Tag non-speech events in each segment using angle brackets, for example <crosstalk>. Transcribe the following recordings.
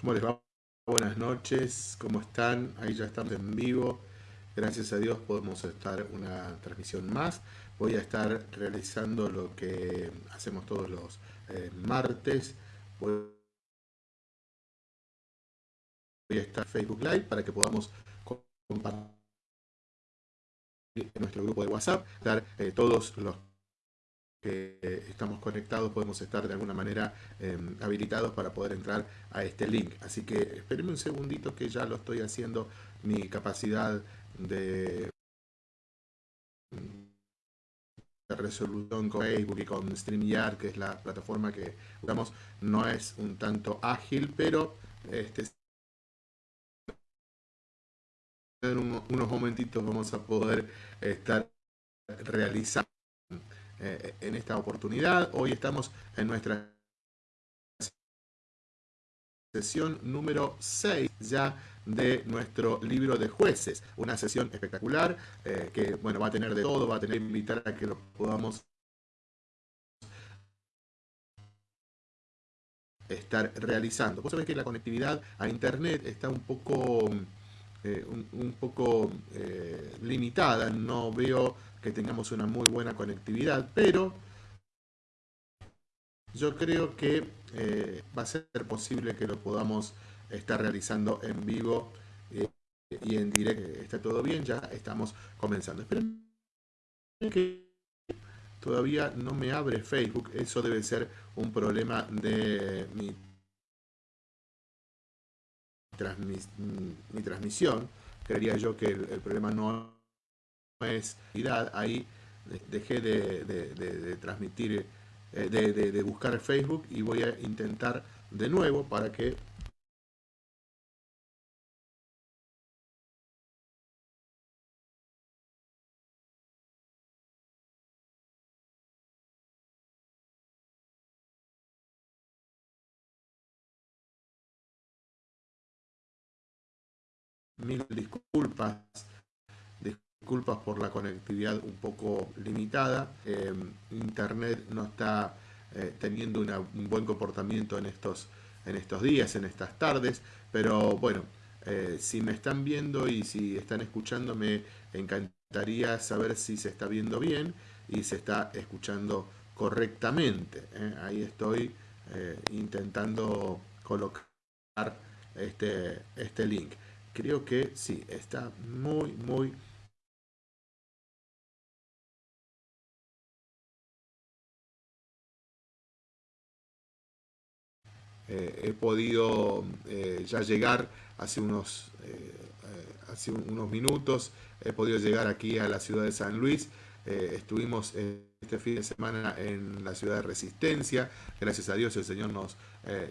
¿Cómo les va? Buenas noches, ¿cómo están? Ahí ya estamos en vivo. Gracias a Dios podemos estar una transmisión más. Voy a estar realizando lo que hacemos todos los eh, martes. Voy a estar Facebook Live para que podamos compartir en nuestro grupo de WhatsApp, dar eh, todos los que estamos conectados podemos estar de alguna manera em, habilitados para poder entrar a este link. Así que espérenme un segundito que ya lo estoy haciendo. Mi capacidad de, resolución con Facebook y con StreamYard, que es la plataforma que usamos, no es un tanto ágil, pero este, en unos momentitos vamos a poder estar realizando eh, en esta oportunidad. Hoy estamos en nuestra sesión número 6 ya de nuestro libro de jueces. Una sesión espectacular eh, que bueno va a tener de todo, va a tener que invitar a que lo podamos estar realizando. Vos sabés que la conectividad a internet está un poco, eh, un, poco limitada, no veo que tengamos una muy buena conectividad, pero yo creo que eh, va a ser posible que lo podamos estar realizando en vivo eh, y en directo. Está todo bien, ya estamos comenzando. Esperen que todavía no me abre Facebook, eso debe ser un problema de mi, mi transmisión. Creería yo que el problema no es ahí dejé de, transmitir, eh, de, buscar Facebook y voy a intentar de nuevo para que mil disculpas disculpas por la conectividad un poco limitada. Eh, Internet no está eh, teniendo un buen comportamiento en estos, en estos días, en estas tardes, pero bueno, eh, si me están viendo y si están escuchando, me encantaría saber si se está viendo bien y se está escuchando correctamente. Ahí estoy intentando colocar este, este link. Creo que sí, está muy, muy Eh, he podido eh, ya llegar hace unos, eh, hace unos minutos, he podido llegar aquí a la ciudad de San Luis. estuvimos este fin de semana en la ciudad de Resistencia. Gracias a Dios el Señor nos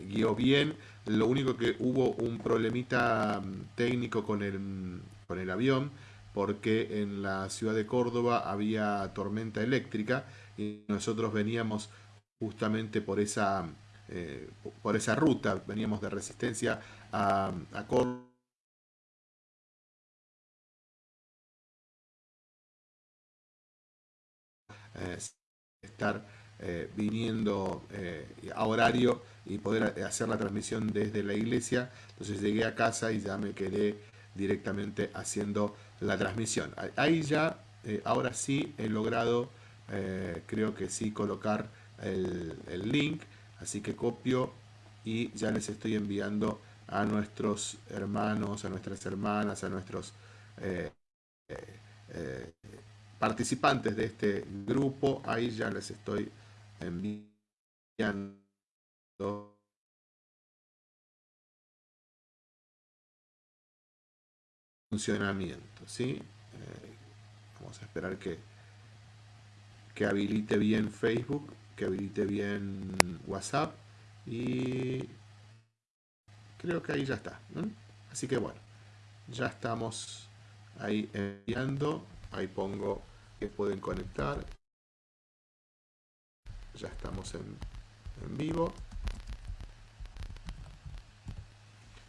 guió bien. Lo único que hubo un problemita mm, técnico con el, con el avión porque en la ciudad de Córdoba había tormenta eléctrica y nosotros veníamos justamente por esa eh, por esa ruta, veníamos de resistencia a, a Córdoba. Eh, estar eh, viniendo a horario y poder hacer la transmisión desde la iglesia. Entonces llegué a casa y ya me quedé directamente haciendo la transmisión. Ahí ya, ahora sí he logrado, creo que sí, colocar el, el link. Así que copio y ya les estoy enviando a nuestros hermanos, a nuestras hermanas, a nuestros eh, eh, eh, participantes de este grupo. Ahí ya les estoy enviando funcionamiento. ¿sí? vamos a esperar que, que habilite bien Facebook que habilite bien WhatsApp y creo que ahí ya está. Así que bueno, ya estamos ahí enviando. Ahí pongo que pueden conectar. Ya estamos en, en vivo.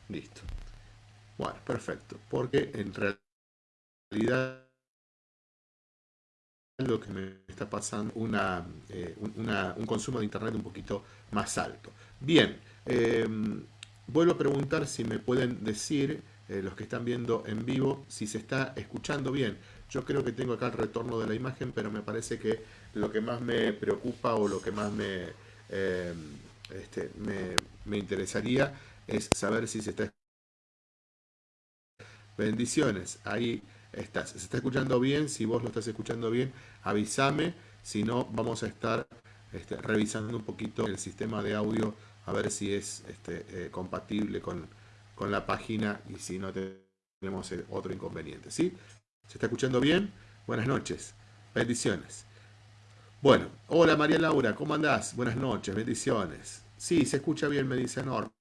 Listo. Bueno, perfecto. Porque en realidad lo que me está pasando una, eh, un consumo de internet un poquito más alto. Bien, em, vuelvo a preguntar si me pueden decir, eh, los que están viendo en vivo, si se está escuchando bien. Yo creo que tengo acá el retorno de la imagen, pero me parece que lo que más me preocupa o lo que más me, eh, este, me, me interesaría es saber si se está Bendiciones, ahí estás. ¿Se está escuchando bien? Si vos lo estás escuchando bien, avísame. Si no, vamos a estar este, revisando un poquito el sistema de audio a ver si es este, eh, compatible con, con, la página y si no tenemos otro inconveniente. ¿sí? ¿Se está escuchando bien? Buenas noches. Bendiciones. Bueno, hola María Laura, ¿cómo andás? Buenas noches, bendiciones. Sí, se escucha bien, me dice Norma.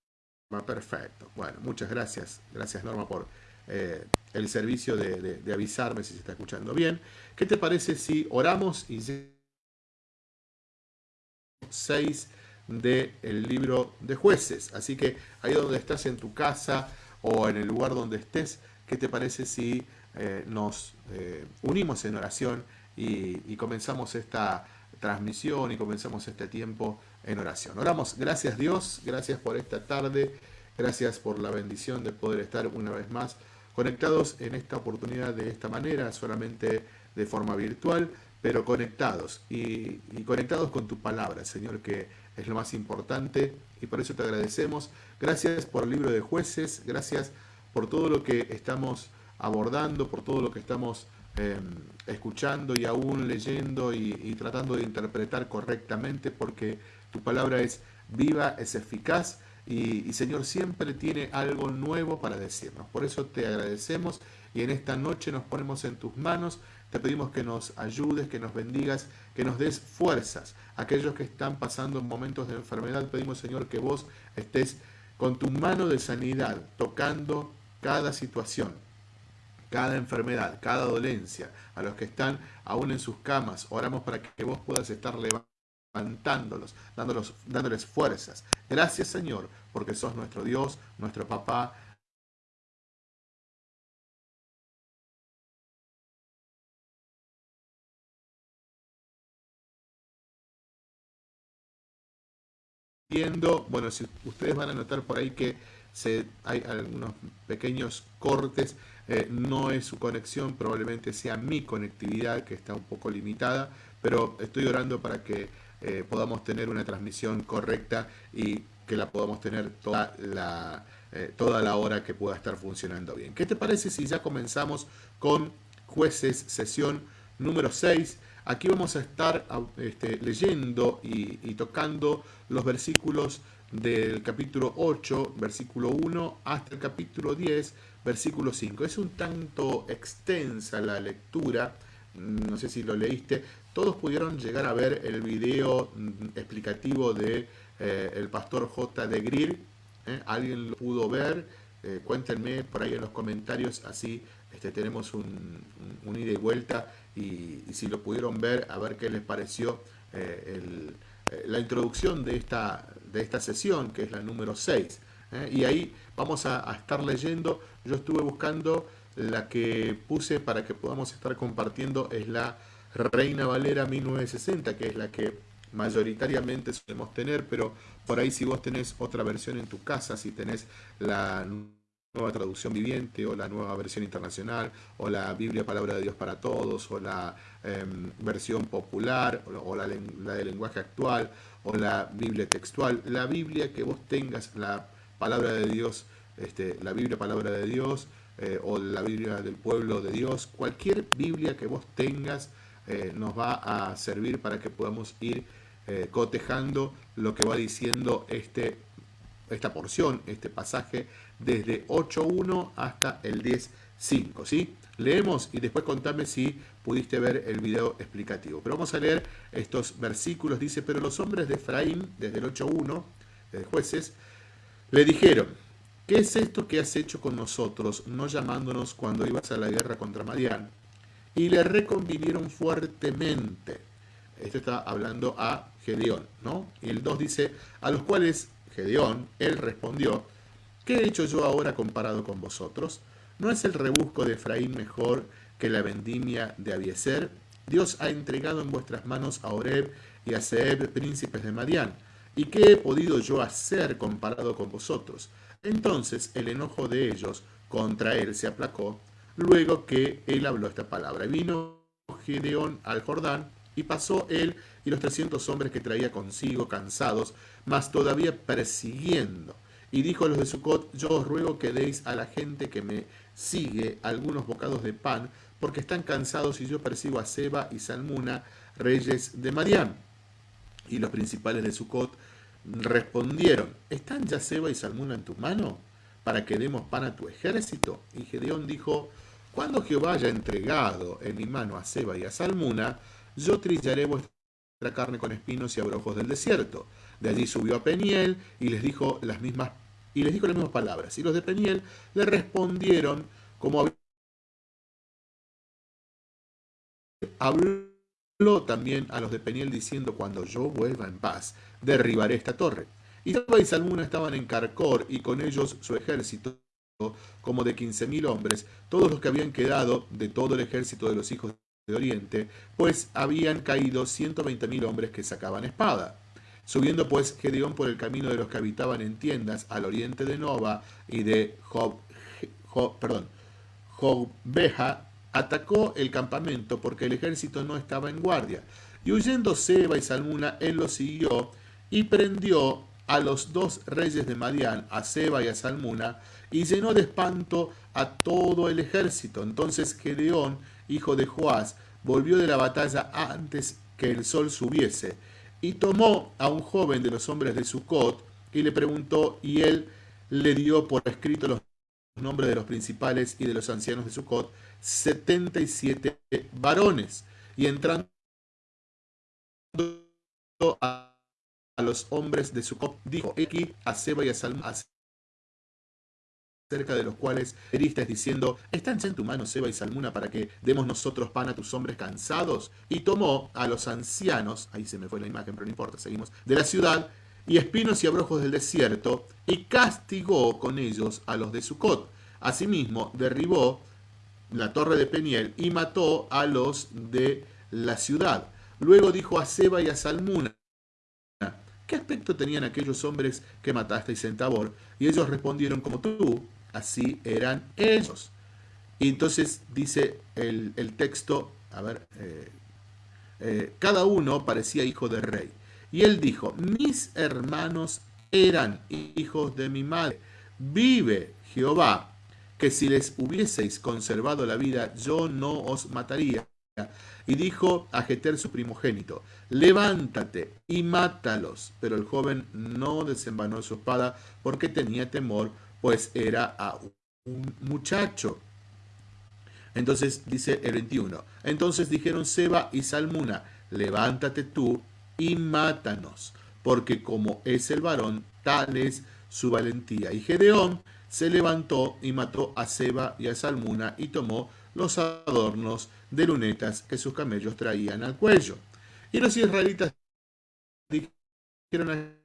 Perfecto. Bueno, muchas gracias. Gracias Norma por eh, el servicio de, avisarme si se está escuchando bien. ¿Qué te parece si oramos y 6 del libro de jueces? Así que ahí donde estás en tu casa o en el lugar donde estés, ¿qué te parece si eh, nos eh, unimos en oración y, y comenzamos esta transmisión y comenzamos este tiempo en oración. Oramos, gracias Dios, gracias por esta tarde, gracias por la bendición de poder estar una vez más conectados en esta oportunidad de esta manera, solamente de forma virtual, pero conectados y, conectados con tu palabra, Señor, que es lo más importante y por eso te agradecemos. Gracias por el libro de jueces, gracias por todo lo que estamos abordando, por todo lo que estamos em, escuchando y aún leyendo y, y tratando de interpretar correctamente, porque tu palabra es viva, es eficaz y, Señor siempre tiene algo nuevo para decirnos. Por eso te agradecemos y en esta noche nos ponemos en tus manos. Te pedimos que nos ayudes, que nos bendigas, que nos des fuerzas. Aquellos que están pasando momentos de enfermedad, pedimos Señor que vos estés con tu mano de sanidad tocando cada situación, cada enfermedad, cada dolencia, a los que están aún en sus camas. Oramos para que vos puedas estar levantando levantándolos, dándolos, dándoles fuerzas. Gracias Señor, porque sos nuestro Dios, nuestro papá. Bueno, si ustedes van a notar por ahí que se, hay algunos pequeños cortes, eh, no es su conexión, probablemente sea mi conectividad que está un poco limitada, pero estoy orando para que eh, podamos tener una transmisión correcta y que la podamos tener toda la, eh, toda la hora que pueda estar funcionando bien. ¿Qué te parece si ya comenzamos con jueces sesión número 6? Aquí vamos a estar este, leyendo y, y, tocando los versículos del capítulo 8, versículo 1, hasta el capítulo 10, versículo 5. Es un tanto extensa la lectura, no sé si lo leíste, todos pudieron llegar a ver el video mm, explicativo de eh, el pastor J. de Greer. ¿eh? ¿Alguien lo pudo ver? Eh, cuéntenme por ahí en los comentarios, así este, tenemos un, ida y vuelta y, si lo pudieron ver, a ver qué les pareció la introducción de esta, de esta sesión, que es la número 6. Y ahí vamos a estar leyendo, yo estuve buscando la que puse para que podamos estar compartiendo, es la Reina Valera 1960, que es la que mayoritariamente solemos tener, pero por ahí si vos tenés otra versión en tu casa, si tenés la nueva traducción viviente o la nueva versión internacional o la Biblia Palabra de Dios para Todos o la em, versión popular o, la, la de lenguaje actual o la Biblia textual, la Biblia que vos tengas, la Palabra de Dios, este, la Biblia Palabra de Dios eh, o la Biblia del pueblo de Dios, cualquier Biblia que vos tengas, eh, nos va a servir para que podamos ir eh, cotejando lo que va diciendo este, esta porción, este pasaje, desde 8.1 hasta el 10.5. ¿sí? Leemos y después contame si pudiste ver el video explicativo. Pero vamos a leer estos versículos. Dice, pero los hombres de Efraín, desde el 8.1, de jueces, le dijeron, ¿qué es esto que has hecho con nosotros, no llamándonos cuando ibas a la guerra contra Madián? Y le reconvinieron fuertemente. Esto está hablando a Gedeón, ¿no? Y el 2 dice, a los cuales Gedeón, él respondió, ¿qué he hecho yo ahora comparado con vosotros? ¿No es el rebusco de Efraín mejor que la vendimia de Abieser? Dios ha entregado en vuestras manos a Oreb y a Seb, príncipes de Madián. ¿Y qué he podido yo hacer comparado con vosotros? Entonces el enojo de ellos contra él se aplacó, luego que él habló esta palabra. Vino Gedeón al Jordán, y pasó él y los trescientos hombres que traía consigo, cansados, mas todavía persiguiendo. Y dijo a los de Sucot, yo os ruego que deis a la gente que me sigue algunos bocados de pan, porque están cansados y yo persigo a Seba y Salmuna, reyes de Madián. Y los principales de Sucot respondieron, ¿están ya Seba y Salmuna en tu mano para que demos pan a tu ejército? Y Gedeón dijo, cuando Jehová haya entregado en mi mano a Seba y a Salmuna, yo trillaré vuestra carne con espinos y abrojos del desierto. De allí subió a Peniel y les dijo las mismas y les dijo las mismas palabras. Y los de Peniel le respondieron como habló también a los de Peniel diciendo cuando yo vuelva en paz derribaré esta torre. Y Seba y Salmuna estaban en Carcor y con ellos su ejército como de quince mil hombres, todos los que habían quedado de todo el ejército de los hijos de Oriente, pues habían caído ciento veinte mil hombres que sacaban espada. Subiendo pues Gedeón por el camino de los que habitaban en tiendas al oriente de Nova y de Job, perdón, Jobbeja, atacó el campamento porque el ejército no estaba en guardia. Y huyendo Seba y Salmuna, él los siguió y prendió a los dos reyes de Madián, a Seba y a Salmuna, y llenó de espanto a todo el ejército. Entonces Gedeón hijo de Joás, volvió de la batalla antes que el sol subiese, y tomó a un joven de los hombres de Sucot, y le preguntó, y él le dio por escrito los nombres de los principales y de los ancianos de Sucot, setenta y siete varones, y entrando a, los hombres de Sucot, dijo, aquí a Seba y a Salma, cerca de los cuales heriste diciendo, ¿están en tu mano Seba y Salmuna para que demos nosotros pan a tus hombres cansados? Y tomó a los ancianos, ahí se me fue la imagen, pero no importa, seguimos, de la ciudad, y espinos y abrojos del desierto, y castigó con ellos a los de Sucot. Asimismo, derribó la torre de Peniel y mató a los de la ciudad. Luego dijo a Seba y a Salmuna, ¿qué aspecto tenían aquellos hombres que matasteis en Tabor? Y ellos respondieron como tú, así eran ellos. Y entonces dice el, texto, a ver, eh, eh, cada uno parecía hijo de rey. Y él dijo, mis hermanos eran hijos de mi madre. Vive Jehová, que si les hubieseis conservado la vida, yo no os mataría. Y dijo a Jeter su primogénito, levántate y mátalos. Pero el joven no desenvanó su espada porque tenía temor pues era a un muchacho. Entonces dice el 21. Entonces dijeron Seba y Salmuna, levántate tú y mátanos, porque como es el varón, tal es su valentía. Y Gedeón se levantó y mató a Seba y a Salmuna y tomó los adornos de lunetas que sus camellos traían al cuello. Y los israelitas dijeron a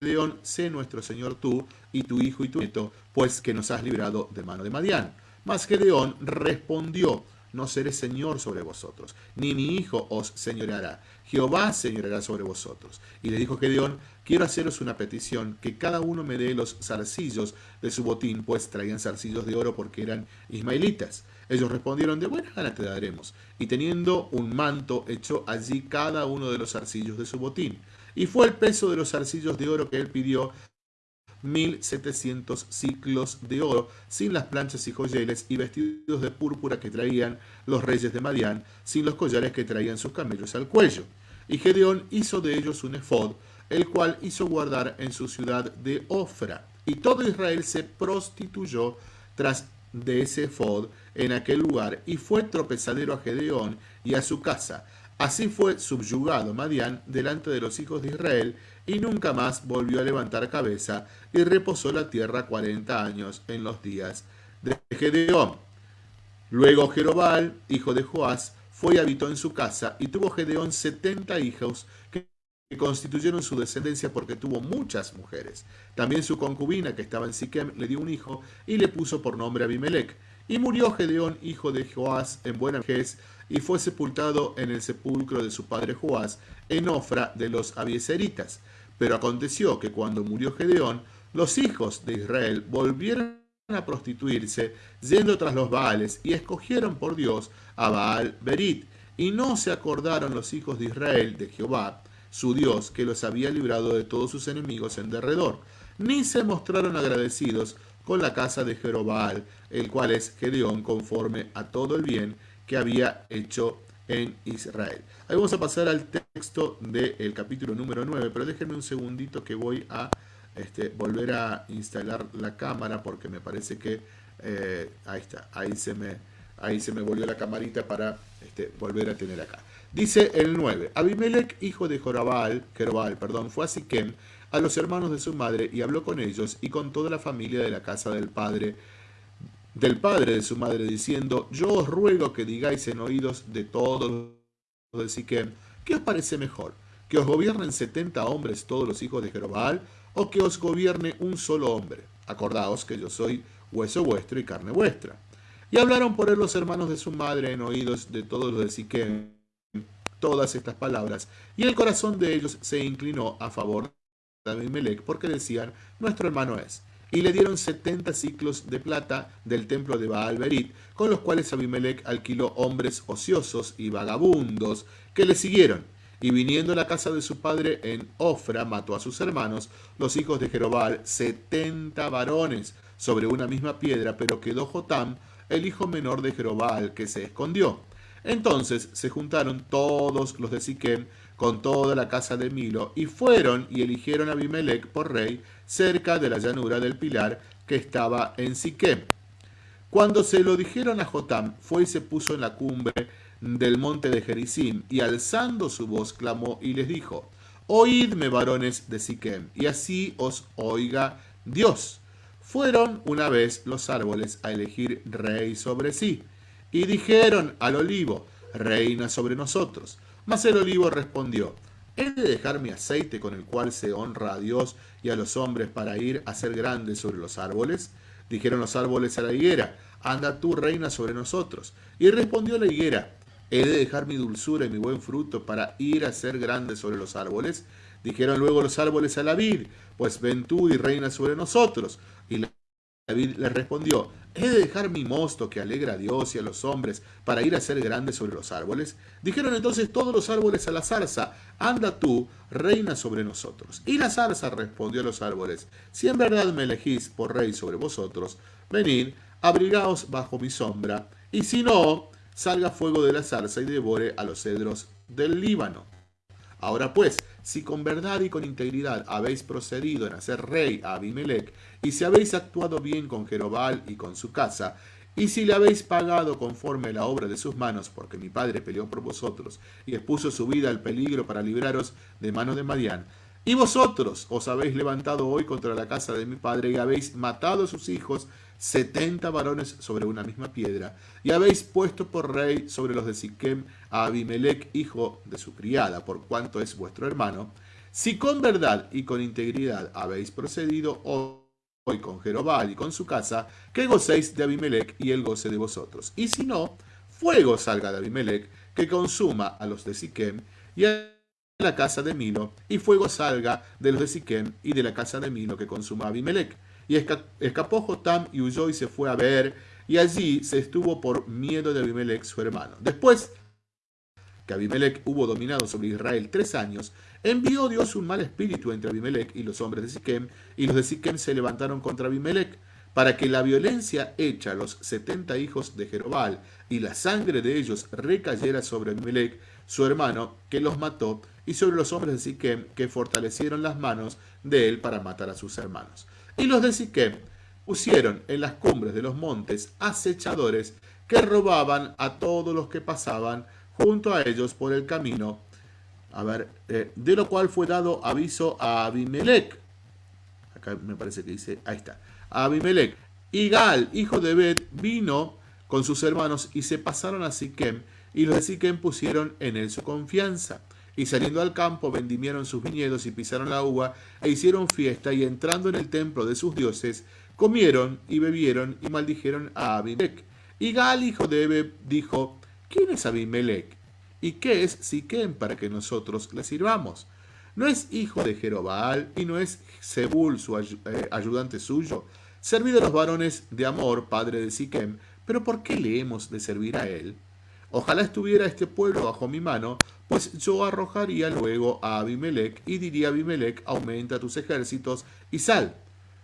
León, sé nuestro Señor tú y tu hijo y tu nieto, pues que nos has librado de mano de Madián. Mas Gedeón respondió, no seré Señor sobre vosotros, ni mi hijo os señoreará. Jehová señoreará sobre vosotros. Y le dijo Gedeón, quiero haceros una petición, que cada uno me dé los zarcillos de su botín, pues traían zarcillos de oro porque eran ismaelitas. Ellos respondieron, de buena gana te daremos. Y teniendo un manto, echó allí cada uno de los zarcillos de su botín. Y fue el peso de los arcillos de oro que él pidió, 1700 ciclos de oro, sin las planchas y joyeles, y vestidos de púrpura que traían los reyes de Madián, sin los collares que traían sus camellos al cuello. Y Gedeón hizo de ellos un efod, el cual hizo guardar en su ciudad de Ofra. Y todo Israel se prostituyó tras de ese efod en aquel lugar, y fue tropezadero a Gedeón y a su casa, Así fue subyugado Madián delante de los hijos de Israel, y nunca más volvió a levantar cabeza, y reposó la tierra cuarenta años en los días de Gedeón. Luego Jerobal, hijo de Joás, fue y habitó en su casa, y tuvo Gedeón setenta hijos que constituyeron su descendencia porque tuvo muchas mujeres. También su concubina, que estaba en Siquem, le dio un hijo, y le puso por nombre Abimelech. Y murió Gedeón, hijo de Joás, en buena vejez, y fue sepultado en el sepulcro de su padre Joás, en Ofra de los Abieseritas. Pero aconteció que cuando murió Gedeón, los hijos de Israel volvieron a prostituirse, yendo tras los Baales, y escogieron por Dios a Baal Berit, y no se acordaron los hijos de Israel de Jehová, su Dios, que los había librado de todos sus enemigos en derredor, ni se mostraron agradecidos con la casa de Jerobaal, el cual es Gedeón, conforme a todo el bien que había hecho en Israel. Ahí vamos a pasar al texto del capítulo número 9, pero déjenme un segundito que voy a este, volver a instalar la cámara porque me parece que eh, ahí está, ahí se me, ahí se me volvió la camarita para este, volver a tener acá. Dice el 9, Abimelech, hijo de Jorabal, Jerobal, perdón, fue a Siquem a los hermanos de su madre y habló con ellos y con toda la familia de la casa del padre del padre de su madre diciendo yo os ruego que digáis en oídos de todos los de Siquem ¿qué os parece mejor? ¿que os gobiernen setenta hombres todos los hijos de Jerobal o que os gobierne un solo hombre? acordaos que yo soy hueso vuestro y carne vuestra y hablaron por él los hermanos de su madre en oídos de todos los de Siquem todas estas palabras y el corazón de ellos se inclinó a favor Abimelech porque decían, nuestro hermano es. Y le dieron setenta ciclos de plata del templo de Baal Berit, con los cuales Abimelech alquiló hombres ociosos y vagabundos que le siguieron. Y viniendo a la casa de su padre en Ofra, mató a sus hermanos, los hijos de Jerobal, setenta varones, sobre una misma piedra, pero quedó Jotam, el hijo menor de Jerobal, que se escondió. Entonces se juntaron todos los de Siquem con toda la casa de Milo, y fueron y eligieron a Abimelech por rey cerca de la llanura del Pilar que estaba en Siquem. Cuando se lo dijeron a Jotam, fue y se puso en la cumbre del monte de Jericim, y alzando su voz clamó y les dijo, Oídme, varones de Siquem, y así os oiga Dios. Fueron una vez los árboles a elegir rey sobre sí, y dijeron al olivo, reina sobre nosotros. Mas el olivo respondió, ¿he de dejar mi aceite con el cual se honra a Dios y a los hombres para ir a ser grandes sobre los árboles? Dijeron los árboles a la higuera, anda tú reina sobre nosotros. Y respondió la higuera, ¿he de dejar mi dulzura y mi buen fruto para ir a ser grande sobre los árboles? Dijeron luego los árboles a la vid, pues ven tú y reina sobre nosotros. Y la David le respondió, ¿he de dejar mi mosto que alegra a Dios y a los hombres para ir a ser grande sobre los árboles? Dijeron entonces todos los árboles a la zarza, anda tú, reina sobre nosotros. Y la zarza respondió a los árboles, si en verdad me elegís por rey sobre vosotros, venid, abrigaos bajo mi sombra, y si no, salga fuego de la zarza y devore a los cedros del Líbano. Ahora pues, si con verdad y con integridad habéis procedido en hacer rey a Abimelech, y si habéis actuado bien con Jerobal y con su casa, y si le habéis pagado conforme la obra de sus manos, porque mi padre peleó por vosotros y expuso su vida al peligro para libraros de manos de Madián, y vosotros os habéis levantado hoy contra la casa de mi padre y habéis matado a sus hijos, setenta varones sobre una misma piedra, y habéis puesto por rey sobre los de Siquem a Abimelech, hijo de su criada, por cuanto es vuestro hermano, si con verdad y con integridad habéis procedido hoy con Jerobal y con su casa, que gocéis de Abimelech y él goce de vosotros. Y si no, fuego salga de Abimelech, que consuma a los de Siquem y a la casa de Milo, y fuego salga de los de Siquem y de la casa de Milo, que consuma Abimelech y escapó Jotam y huyó y se fue a ver, y allí se estuvo por miedo de Abimelech su hermano. Después que Abimelech hubo dominado sobre Israel tres años, envió Dios un mal espíritu entre Abimelech y los hombres de Siquem, y los de Siquem se levantaron contra Abimelech, para que la violencia hecha a los setenta hijos de Jerobal y la sangre de ellos recayera sobre Abimelech, su hermano, que los mató, y sobre los hombres de Siquem, que fortalecieron las manos de él para matar a sus hermanos. Y los de Siquem pusieron en las cumbres de los montes acechadores que robaban a todos los que pasaban junto a ellos por el camino. A ver, eh, de lo cual fue dado aviso a Abimelech. Acá me parece que dice, ahí está. A Abimelech. Y Gal, hijo de Bet, vino con sus hermanos y se pasaron a Siquem, y los de Siquem pusieron en él su confianza. Y saliendo al campo vendimieron sus viñedos y pisaron la uva e hicieron fiesta y entrando en el templo de sus dioses, comieron y bebieron y maldijeron a Abimelech. Y Gal, hijo de Ebe, dijo, ¿quién es Abimelech? ¿Y qué es Siquem para que nosotros le sirvamos? ¿No es hijo de Jerobal y no es Zebul su eh, ayudante suyo? Servid a los varones de Amor, padre de Siquem, pero ¿por qué le hemos de servir a él? Ojalá estuviera este pueblo bajo mi mano, pues yo arrojaría luego a Abimelech y diría a Abimelech, aumenta tus ejércitos y sal.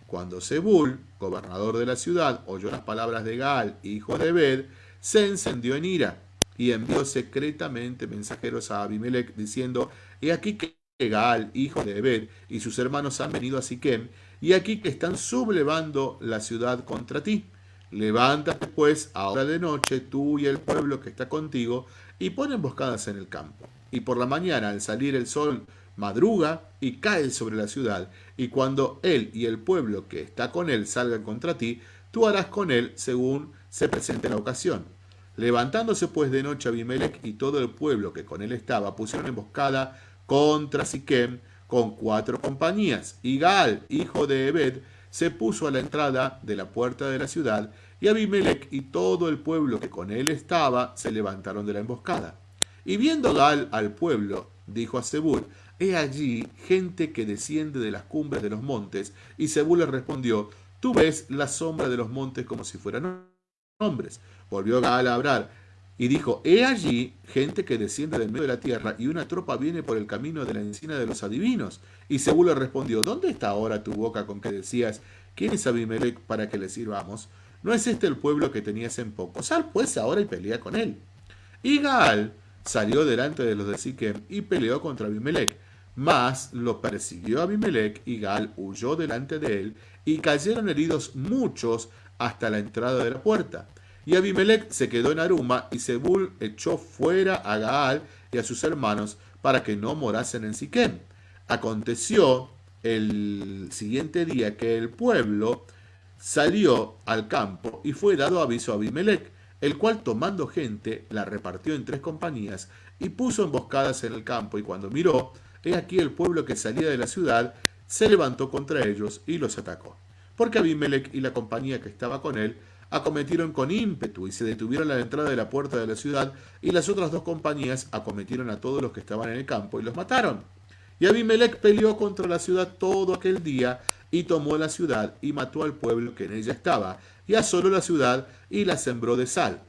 Cuando Zebul, gobernador de la ciudad, oyó las palabras de Gaal, hijo de Ebed, se encendió en ira y envió secretamente mensajeros a Abimelech diciendo, he aquí que Gaal, hijo de Ebed, y sus hermanos han venido a Siquem, y aquí que están sublevando la ciudad contra ti. Levántate pues ahora de noche tú y el pueblo que está contigo, y pon emboscadas en el campo. Y por la mañana, al salir el sol, madruga y cae sobre la ciudad, y cuando él y el pueblo que está con él salgan contra ti, tú harás con él según se presente la ocasión. Levantándose pues de noche Abimelech y todo el pueblo que con él estaba, pusieron emboscada contra Siquem con cuatro compañías, y Gaal, hijo de Ebed, se puso a la entrada de la puerta de la ciudad, y Abimelech y todo el pueblo que con él estaba se levantaron de la emboscada. Y viendo Gaal al pueblo, dijo a Zebul, He allí gente que desciende de las cumbres de los montes. Y Zebul le respondió, Tú ves la sombra de los montes como si fueran hombres. Volvió Gaal a hablar y dijo, He allí gente que desciende del medio de la tierra y una tropa viene por el camino de la encina de los adivinos. Y Zebul le respondió, ¿dónde está ahora tu boca con que decías, ¿quién es Abimelech para que le sirvamos? ¿No es este el pueblo que tenías en poco? Sal pues ahora y pelea con él. Y Gaal salió delante de los de Siquem y peleó contra Abimelech. Mas lo persiguió Abimelech y Gaal huyó delante de él y cayeron heridos muchos hasta la entrada de la puerta. Y Abimelech se quedó en Aruma y Zebul echó fuera a Gaal y a sus hermanos para que no morasen en Siquem. Aconteció el siguiente día que el pueblo salió al campo y fue dado aviso a Abimelech, el cual tomando gente la repartió en tres compañías y puso emboscadas en el campo y cuando miró, he aquí el pueblo que salía de la ciudad se levantó contra ellos y los atacó. Porque Abimelech y la compañía que estaba con él acometieron con ímpetu y se detuvieron a la entrada de la puerta de la ciudad y las otras dos compañías acometieron a todos los que estaban en el campo y los mataron. Y Abimelech peleó contra la ciudad todo aquel día y tomó la ciudad y mató al pueblo que en ella estaba y asoló la ciudad y la sembró de sal.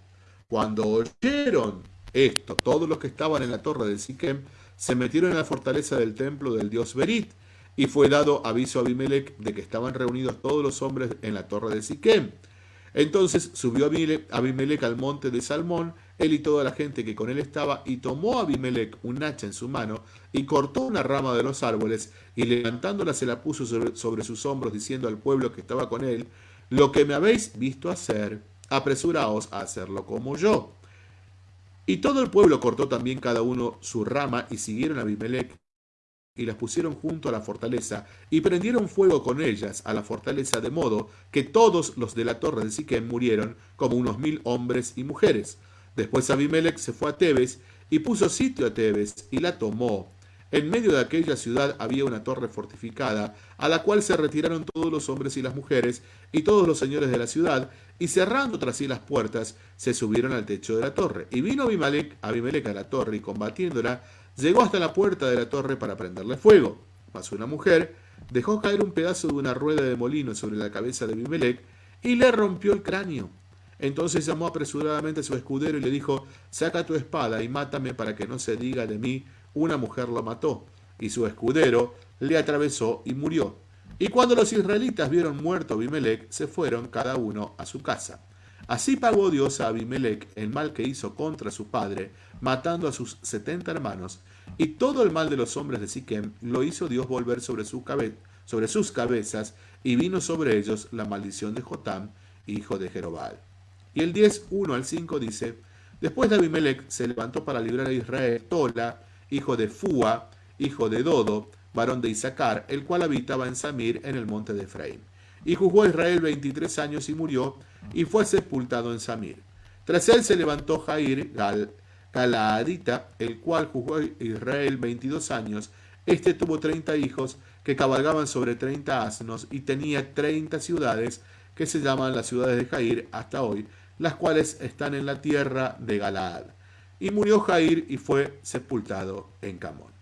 Cuando oyeron esto, todos los que estaban en la torre de Siquem se metieron en la fortaleza del templo del dios Berit y fue dado aviso a Abimelech de que estaban reunidos todos los hombres en la torre de Siquem. Entonces subió Abimelech al monte de Salmón, él y toda la gente que con él estaba, y tomó Abimelech un hacha en su mano, y cortó una rama de los árboles, y levantándola se la puso sobre, sus hombros, diciendo al pueblo que estaba con él, Lo que me habéis visto hacer, apresuraos a hacerlo como yo. Y todo el pueblo cortó también cada uno su rama, y siguieron a Abimelech y las pusieron junto a la fortaleza, y prendieron fuego con ellas a la fortaleza, de modo que todos los de la torre de Siquem murieron, como unos mil hombres y mujeres. Después Abimelech se fue a Tebes, y puso sitio a Tebes, y la tomó. En medio de aquella ciudad había una torre fortificada, a la cual se retiraron todos los hombres y las mujeres, y todos los señores de la ciudad, y cerrando tras sí las puertas, se subieron al techo de la torre. Y vino Abimelech, Abimelech a la torre, y combatiéndola, Llegó hasta la puerta de la torre para prenderle fuego. Pasó una mujer, dejó caer un pedazo de una rueda de molino sobre la cabeza de Abimelech y le rompió el cráneo. Entonces llamó apresuradamente a su escudero y le dijo, saca tu espada y mátame para que no se diga de mí, una mujer lo mató. Y su escudero le atravesó y murió. Y cuando los israelitas vieron muerto a Abimelech, se fueron cada uno a su casa. Así pagó Dios a Abimelech el mal que hizo contra su padre, matando a sus setenta hermanos, y todo el mal de los hombres de Siquem lo hizo Dios volver sobre, su sobre sus cabezas, y vino sobre ellos la maldición de Jotam, hijo de Jerobal. Y el 10, 1 al 5 dice, Después de Abimelech se levantó para librar a Israel Tola, hijo de Fua, hijo de Dodo, varón de Isaacar, el cual habitaba en Samir, en el monte de Efraín. Y juzgó a Israel veintitrés años y murió, y fue sepultado en Samir. Tras él se levantó Jair Gal, Galaadita, el cual juzgó a Israel veintidós años. Este tuvo treinta hijos que cabalgaban sobre treinta asnos y tenía treinta ciudades que se llaman las ciudades de Jair hasta hoy, las cuales están en la tierra de Galaad. Y murió Jair y fue sepultado en Camón.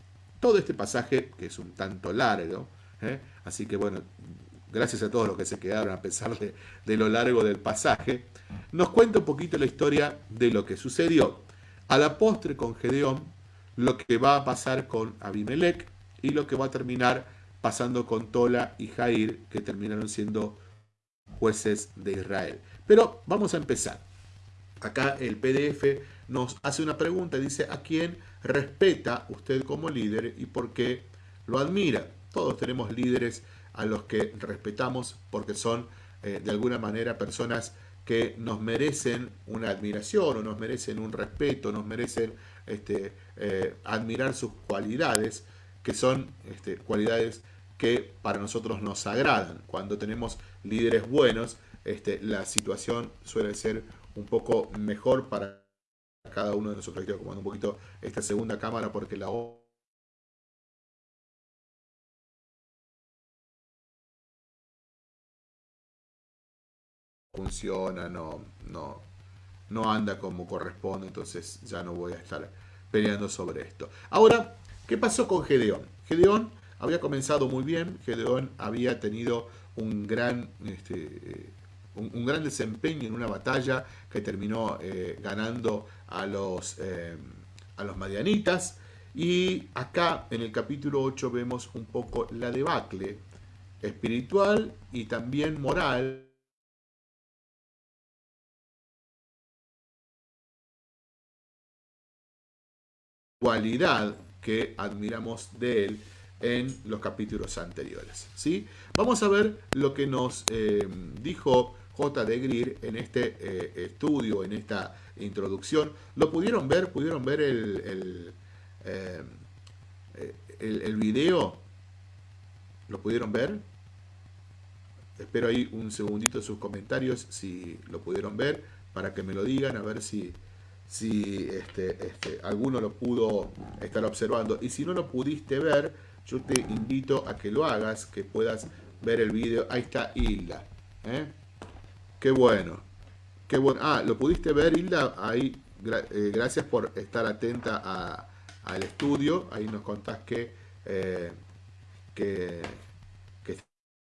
todo este pasaje, que es un tanto largo, ¿eh? así que bueno, gracias a todos los que se quedaron a pesar de, de lo largo del pasaje, nos cuenta un poquito la historia de lo que sucedió. A la postre con Gedeón, lo que va a pasar con Abimelech y lo que va a terminar pasando con Tola y Jair, que terminaron siendo jueces de Israel. Pero vamos a empezar. Acá el PDF nos hace una pregunta, dice, ¿a quién respeta usted como líder y por qué lo admira? Todos tenemos líderes a los que respetamos porque son eh, de alguna manera personas que nos merecen una admiración o nos merecen un respeto, nos merecen este, eh, admirar sus cualidades, que son este, cualidades que para nosotros nos agradan. Cuando tenemos líderes buenos, este, la situación suele ser un poco mejor para cada uno de nosotros. Estoy acomodando un poquito esta segunda cámara porque la funciona, no, no, no anda como corresponde, entonces ya no voy a estar peleando sobre esto. Ahora, ¿qué pasó con Gedeón? Gedeón había comenzado muy bien, Gedeón había tenido un gran, este, un, gran desempeño en una batalla que terminó eh, ganando a los, eh, a los madianitas. Y acá en el capítulo 8 vemos un poco la debacle espiritual y también moral cualidad que admiramos de él en los capítulos anteriores. ¿sí? Vamos a ver lo que nos eh, dijo J. de Greer en este eh, estudio, en esta introducción. ¿Lo pudieron ver? ¿Pudieron ver el, el, eh, el video? ¿Lo pudieron ver? Espero ahí un segundito sus comentarios si lo pudieron ver para que me lo digan, a ver si, si este, este, alguno lo pudo estar observando. Y si no lo pudiste ver, yo te invito a que lo hagas, que puedas ver el video. Ahí está Hilda. ¿eh? Qué bueno. Qué bueno. Ah, ¿lo pudiste ver, Hilda? Ahí, eh, gracias por estar atenta al estudio. Ahí nos contás que, eh, que, que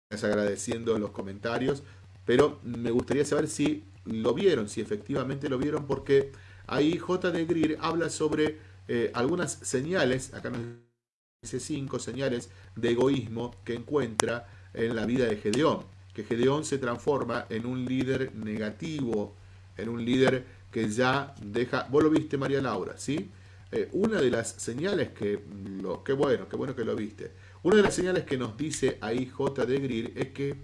estás agradeciendo en los comentarios. Pero me gustaría saber si lo vieron, si efectivamente lo vieron, porque Ahí J. de Greer habla sobre eh, algunas señales, acá nos dice cinco señales de egoísmo que encuentra en la vida de Gedeón. Que Gedeón se transforma en un líder negativo, en un líder que ya deja... Vos lo viste, María Laura, ¿sí? Eh, una de las señales que... Lo, qué bueno, qué bueno que lo viste. Una de las señales que nos dice ahí J. de Greer es que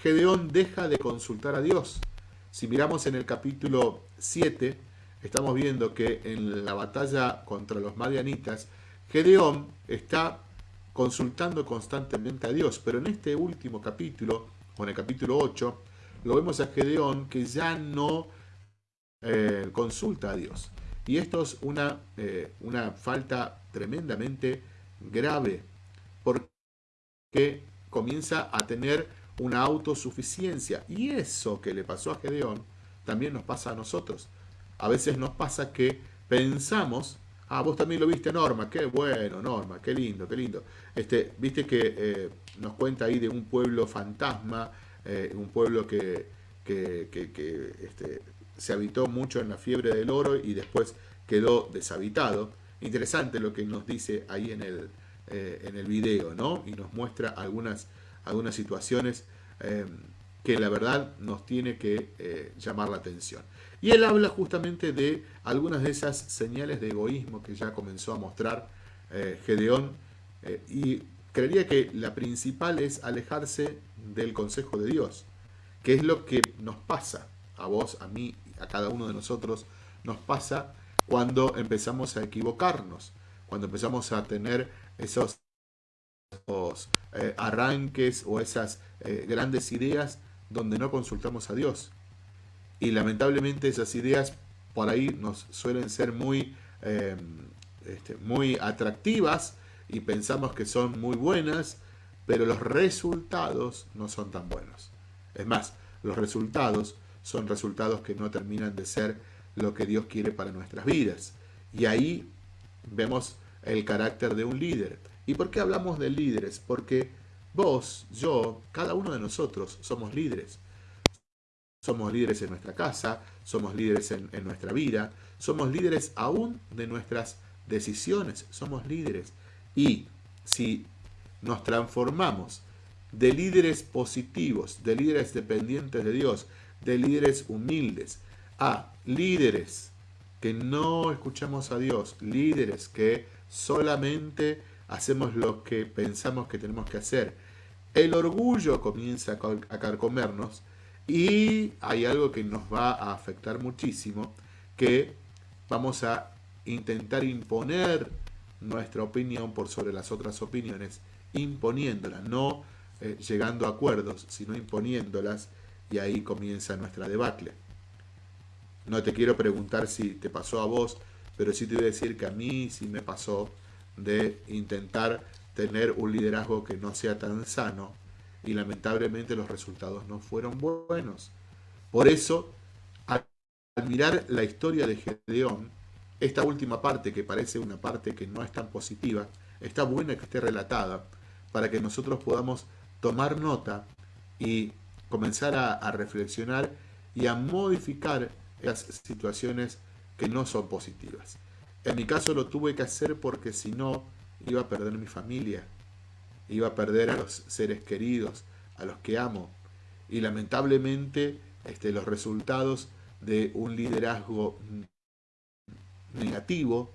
Gedeón deja de consultar a Dios. Si miramos en el capítulo 7, estamos viendo que en la batalla contra los madianitas, Gedeón está consultando constantemente a Dios, pero en este último capítulo, o en el capítulo 8, lo vemos a Gedeón que ya no eh, consulta a Dios. Y esto es una, eh, una falta tremendamente grave, porque comienza a tener una autosuficiencia. Y eso que le pasó a Gedeón, también nos pasa a nosotros a veces nos pasa que pensamos, ah, vos también lo viste Norma, qué bueno Norma, qué lindo, qué lindo. Este, viste que eh, nos cuenta ahí de un pueblo fantasma, eh, un pueblo que, que, este, se habitó mucho en la fiebre del oro y después quedó deshabitado. Interesante lo que nos dice ahí en el, eh, en el video, ¿no? Y nos muestra algunas, algunas situaciones que la verdad nos tiene que llamar la atención. Y él habla justamente de algunas de esas señales de egoísmo que ya comenzó a mostrar eh, Gedeón. Eh, y creería que la principal es alejarse del consejo de Dios, que es lo que nos pasa a vos, a mí, a cada uno de nosotros, nos pasa cuando empezamos a equivocarnos, cuando empezamos a tener esos, eh, arranques o esas grandes ideas donde no consultamos a Dios. Y lamentablemente esas ideas por ahí nos suelen ser muy, eh, este, muy atractivas y pensamos que son muy buenas, pero los resultados no son tan buenos. Es más, los resultados son resultados que no terminan de ser lo que Dios quiere para nuestras vidas. Y ahí vemos el carácter de un líder. ¿Y por qué hablamos de líderes? Porque vos, yo, cada uno de nosotros somos líderes. Somos líderes en nuestra casa, somos líderes en, en nuestra vida, somos líderes aún de nuestras decisiones, somos líderes. Y si nos transformamos de líderes positivos, de líderes dependientes de Dios, de líderes humildes, a líderes que no escuchamos a Dios, líderes que solamente hacemos lo que pensamos que tenemos que hacer. El orgullo comienza a carcomernos y hay algo que nos va a afectar muchísimo, que vamos a intentar imponer nuestra opinión por sobre las otras opiniones, imponiéndolas, no eh, llegando a acuerdos, sino imponiéndolas, y ahí comienza nuestra debacle. No te quiero preguntar si te pasó a vos, pero sí te voy a decir que a mí sí me pasó de intentar tener un liderazgo que no sea tan sano y lamentablemente los resultados no fueron buenos. Por eso, al mirar la historia de Gedeón, esta última parte, que parece una parte que no es tan positiva, está buena que esté relatada para que nosotros podamos tomar nota y comenzar a, reflexionar y a modificar las situaciones que no son positivas. En mi caso lo tuve que hacer porque si no iba a perder mi familia, iba a perder a los seres queridos, a los que amo. Y lamentablemente este, los resultados de un liderazgo negativo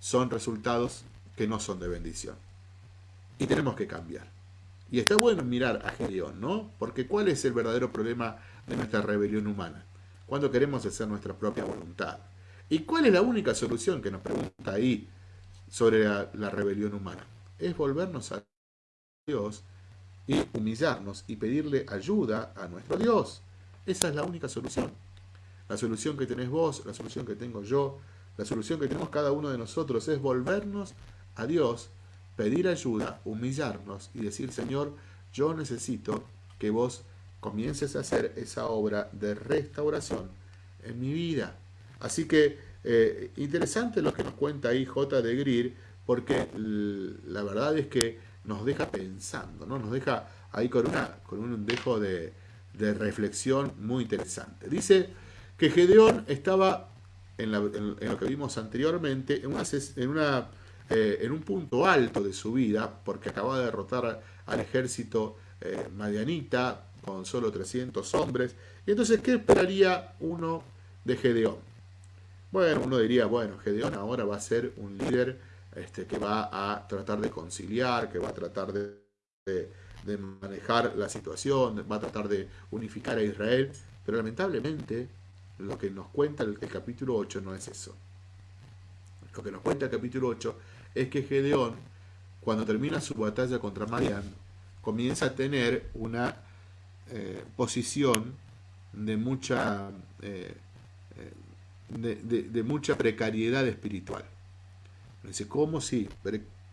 son resultados que no son de bendición. Y tenemos que cambiar. Y está bueno mirar a Gedeón, ¿no? Porque ¿cuál es el verdadero problema de nuestra rebelión humana? Cuando queremos hacer nuestra propia voluntad. ¿Y cuál es la única solución que nos pregunta ahí sobre la, rebelión humana? Es volvernos a Dios y humillarnos y pedirle ayuda a nuestro Dios. Esa es la única solución. La solución que tenés vos, la solución que tengo yo, la solución que tenemos cada uno de nosotros es volvernos a Dios, pedir ayuda, humillarnos y decir, Señor, yo necesito que vos comiences a hacer esa obra de restauración en mi vida. Así que eh, interesante lo que nos cuenta ahí J. de Greer, porque la verdad es que nos deja pensando, ¿no? nos deja ahí con, con un dejo de, de reflexión muy interesante. Dice que Gedeón estaba en, lo que vimos anteriormente, en, una, en, una, eh, en, un punto alto de su vida, porque acababa de derrotar al ejército eh, madianita con solo 300 hombres. Y entonces, ¿qué esperaría uno de Gedeón? Bueno, uno diría, bueno, Gedeón ahora va a ser un líder este, que va a tratar de conciliar, que va a tratar de, de manejar la situación, va a tratar de unificar a Israel, pero lamentablemente lo que nos cuenta el, capítulo 8 no es eso. Lo que nos cuenta el capítulo 8 es que Gedeón, cuando termina su batalla contra Marián, comienza a tener una eh, posición de mucha, eh, eh, de, mucha precariedad espiritual. Dice, ¿cómo si?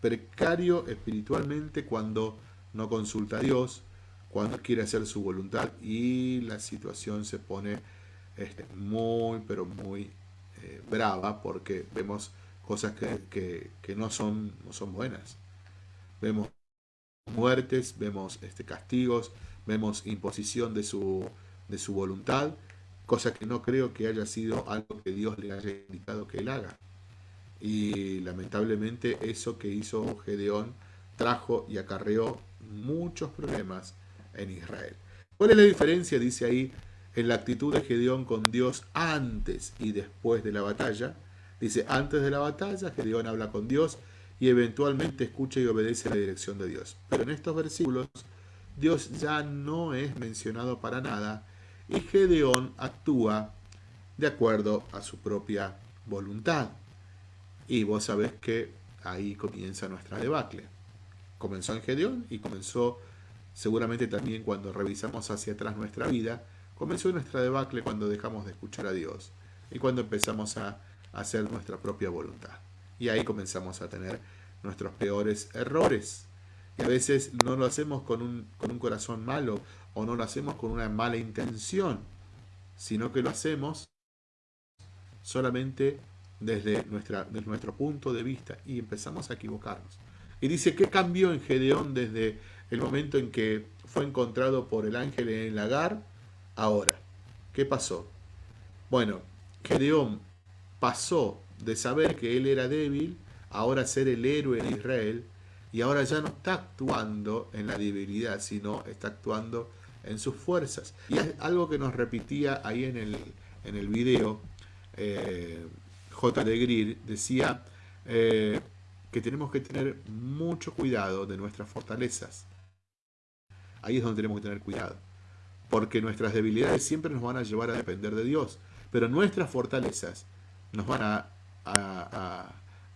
precario espiritualmente cuando no consulta a Dios, cuando quiere hacer su voluntad y la situación se pone este, muy, pero muy eh, brava porque vemos cosas que, no, son, no son buenas. Vemos muertes, vemos este, castigos, vemos imposición de su, de su voluntad, cosa que no creo que haya sido algo que Dios le haya indicado que él haga. Y lamentablemente eso que hizo Gedeón trajo y acarreó muchos problemas en Israel. ¿Cuál es la diferencia? Dice ahí en la actitud de Gedeón con Dios antes y después de la batalla. Dice, antes de la batalla, Gedeón habla con Dios y eventualmente escucha y obedece la dirección de Dios. Pero en estos versículos, Dios ya no es mencionado para nada y Gedeón actúa de acuerdo a su propia voluntad. Y vos sabés que ahí comienza nuestra debacle. Comenzó en Gedeón y comenzó seguramente también cuando revisamos hacia atrás nuestra vida, Comenzó nuestra debacle cuando dejamos de escuchar a Dios y cuando empezamos a hacer nuestra propia voluntad. Y ahí comenzamos a tener nuestros peores errores. Y a veces no lo hacemos con un, corazón malo o no lo hacemos con una mala intención, sino que lo hacemos solamente desde, desde nuestro punto de vista y empezamos a equivocarnos. Y dice, ¿qué cambió en Gedeón desde el momento en que fue encontrado por el ángel en el lagar? Ahora, ¿qué pasó? Bueno, Gedeón pasó de saber que él era débil, ahora ser el héroe de Israel, y ahora ya no está actuando en la debilidad, sino está actuando en sus fuerzas. Y es algo que nos repetía ahí en el, en el video, eh, J. de Greer decía eh, que tenemos que tener mucho cuidado de nuestras fortalezas. Ahí es donde tenemos que tener cuidado. Porque nuestras debilidades siempre nos van a llevar a depender de Dios. Pero nuestras fortalezas nos van a,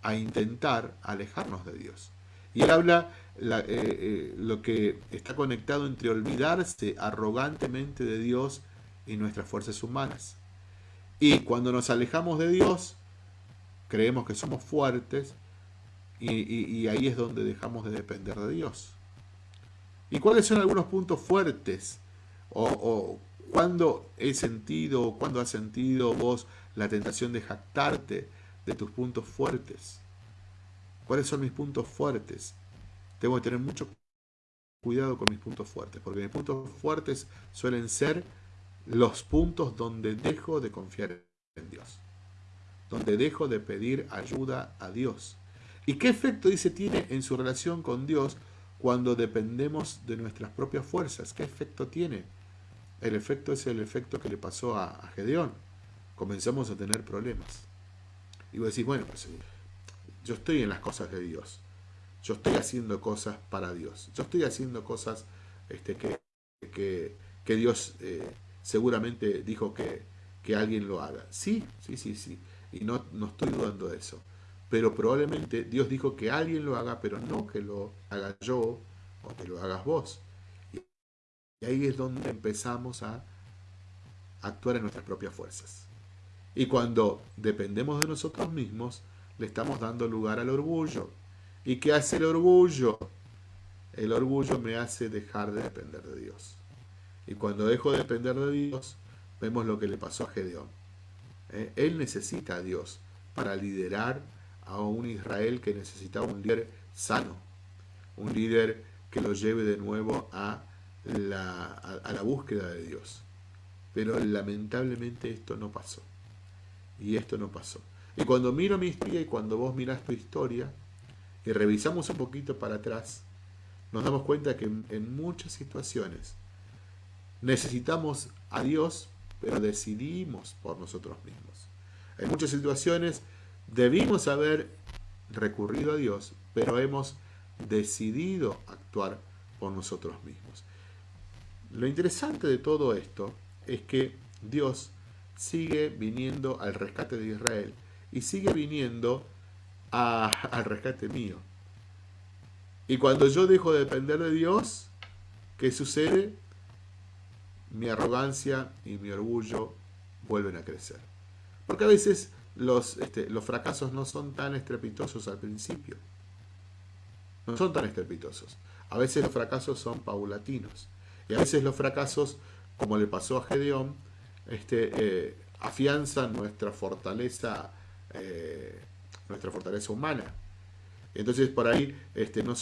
a, intentar alejarnos de Dios. Y él habla eh, eh, lo que está conectado entre olvidarse arrogantemente de Dios y nuestras fuerzas humanas. Y cuando nos alejamos de Dios, creemos que somos fuertes y, ahí es donde dejamos de depender de Dios. ¿Y cuáles son algunos puntos fuertes? O, cuándo he sentido, o cuándo has sentido vos la tentación de jactarte de tus puntos fuertes? ¿Cuáles son mis puntos fuertes? Tengo que tener mucho cuidado con mis puntos fuertes, porque mis puntos fuertes suelen ser los puntos donde dejo de confiar en Dios donde dejo de pedir ayuda a Dios. ¿Y qué efecto, dice, tiene en su relación con Dios cuando dependemos de nuestras propias fuerzas? ¿Qué efecto tiene? El efecto es el efecto que le pasó a, Gedeón. Comenzamos a tener problemas. Y vos decís, bueno, pues yo estoy en las cosas de Dios. Yo estoy haciendo cosas para Dios. Yo estoy haciendo cosas este, que, Dios eh, seguramente dijo que, que alguien lo haga. Sí, sí, sí, sí. Y no, no estoy dudando de eso. Pero probablemente Dios dijo que alguien lo haga, pero no que lo haga yo o que lo hagas vos. Y ahí es donde empezamos a actuar en nuestras propias fuerzas. Y cuando dependemos de nosotros mismos, le estamos dando lugar al orgullo. ¿Y qué hace el orgullo? El orgullo me hace dejar de depender de Dios. Y cuando dejo de depender de Dios, vemos lo que le pasó a Gedeón. ¿eh? él necesita a Dios para liderar a un Israel que necesita un líder sano, un líder que lo lleve de nuevo a la, a, la búsqueda de Dios. Pero lamentablemente esto no pasó. Y esto no pasó. Y cuando miro mi historia y cuando vos mirás tu historia y revisamos un poquito para atrás, nos damos cuenta que en muchas situaciones necesitamos a Dios pero decidimos por nosotros mismos. En muchas situaciones debimos haber recurrido a Dios, pero hemos decidido actuar por nosotros mismos. Lo interesante de todo esto es que Dios sigue viniendo al rescate de Israel y sigue viniendo al rescate mío. Y cuando yo dejo de depender de Dios, ¿qué sucede? mi arrogancia y mi orgullo vuelven a crecer. Porque a veces los, este, los fracasos no son tan estrepitosos al principio. No son tan estrepitosos. A veces los fracasos son paulatinos. Y a veces los fracasos, como le pasó a Gedeón, este, eh, afianzan nuestra fortaleza, eh, nuestra fortaleza humana. Entonces por ahí este, no,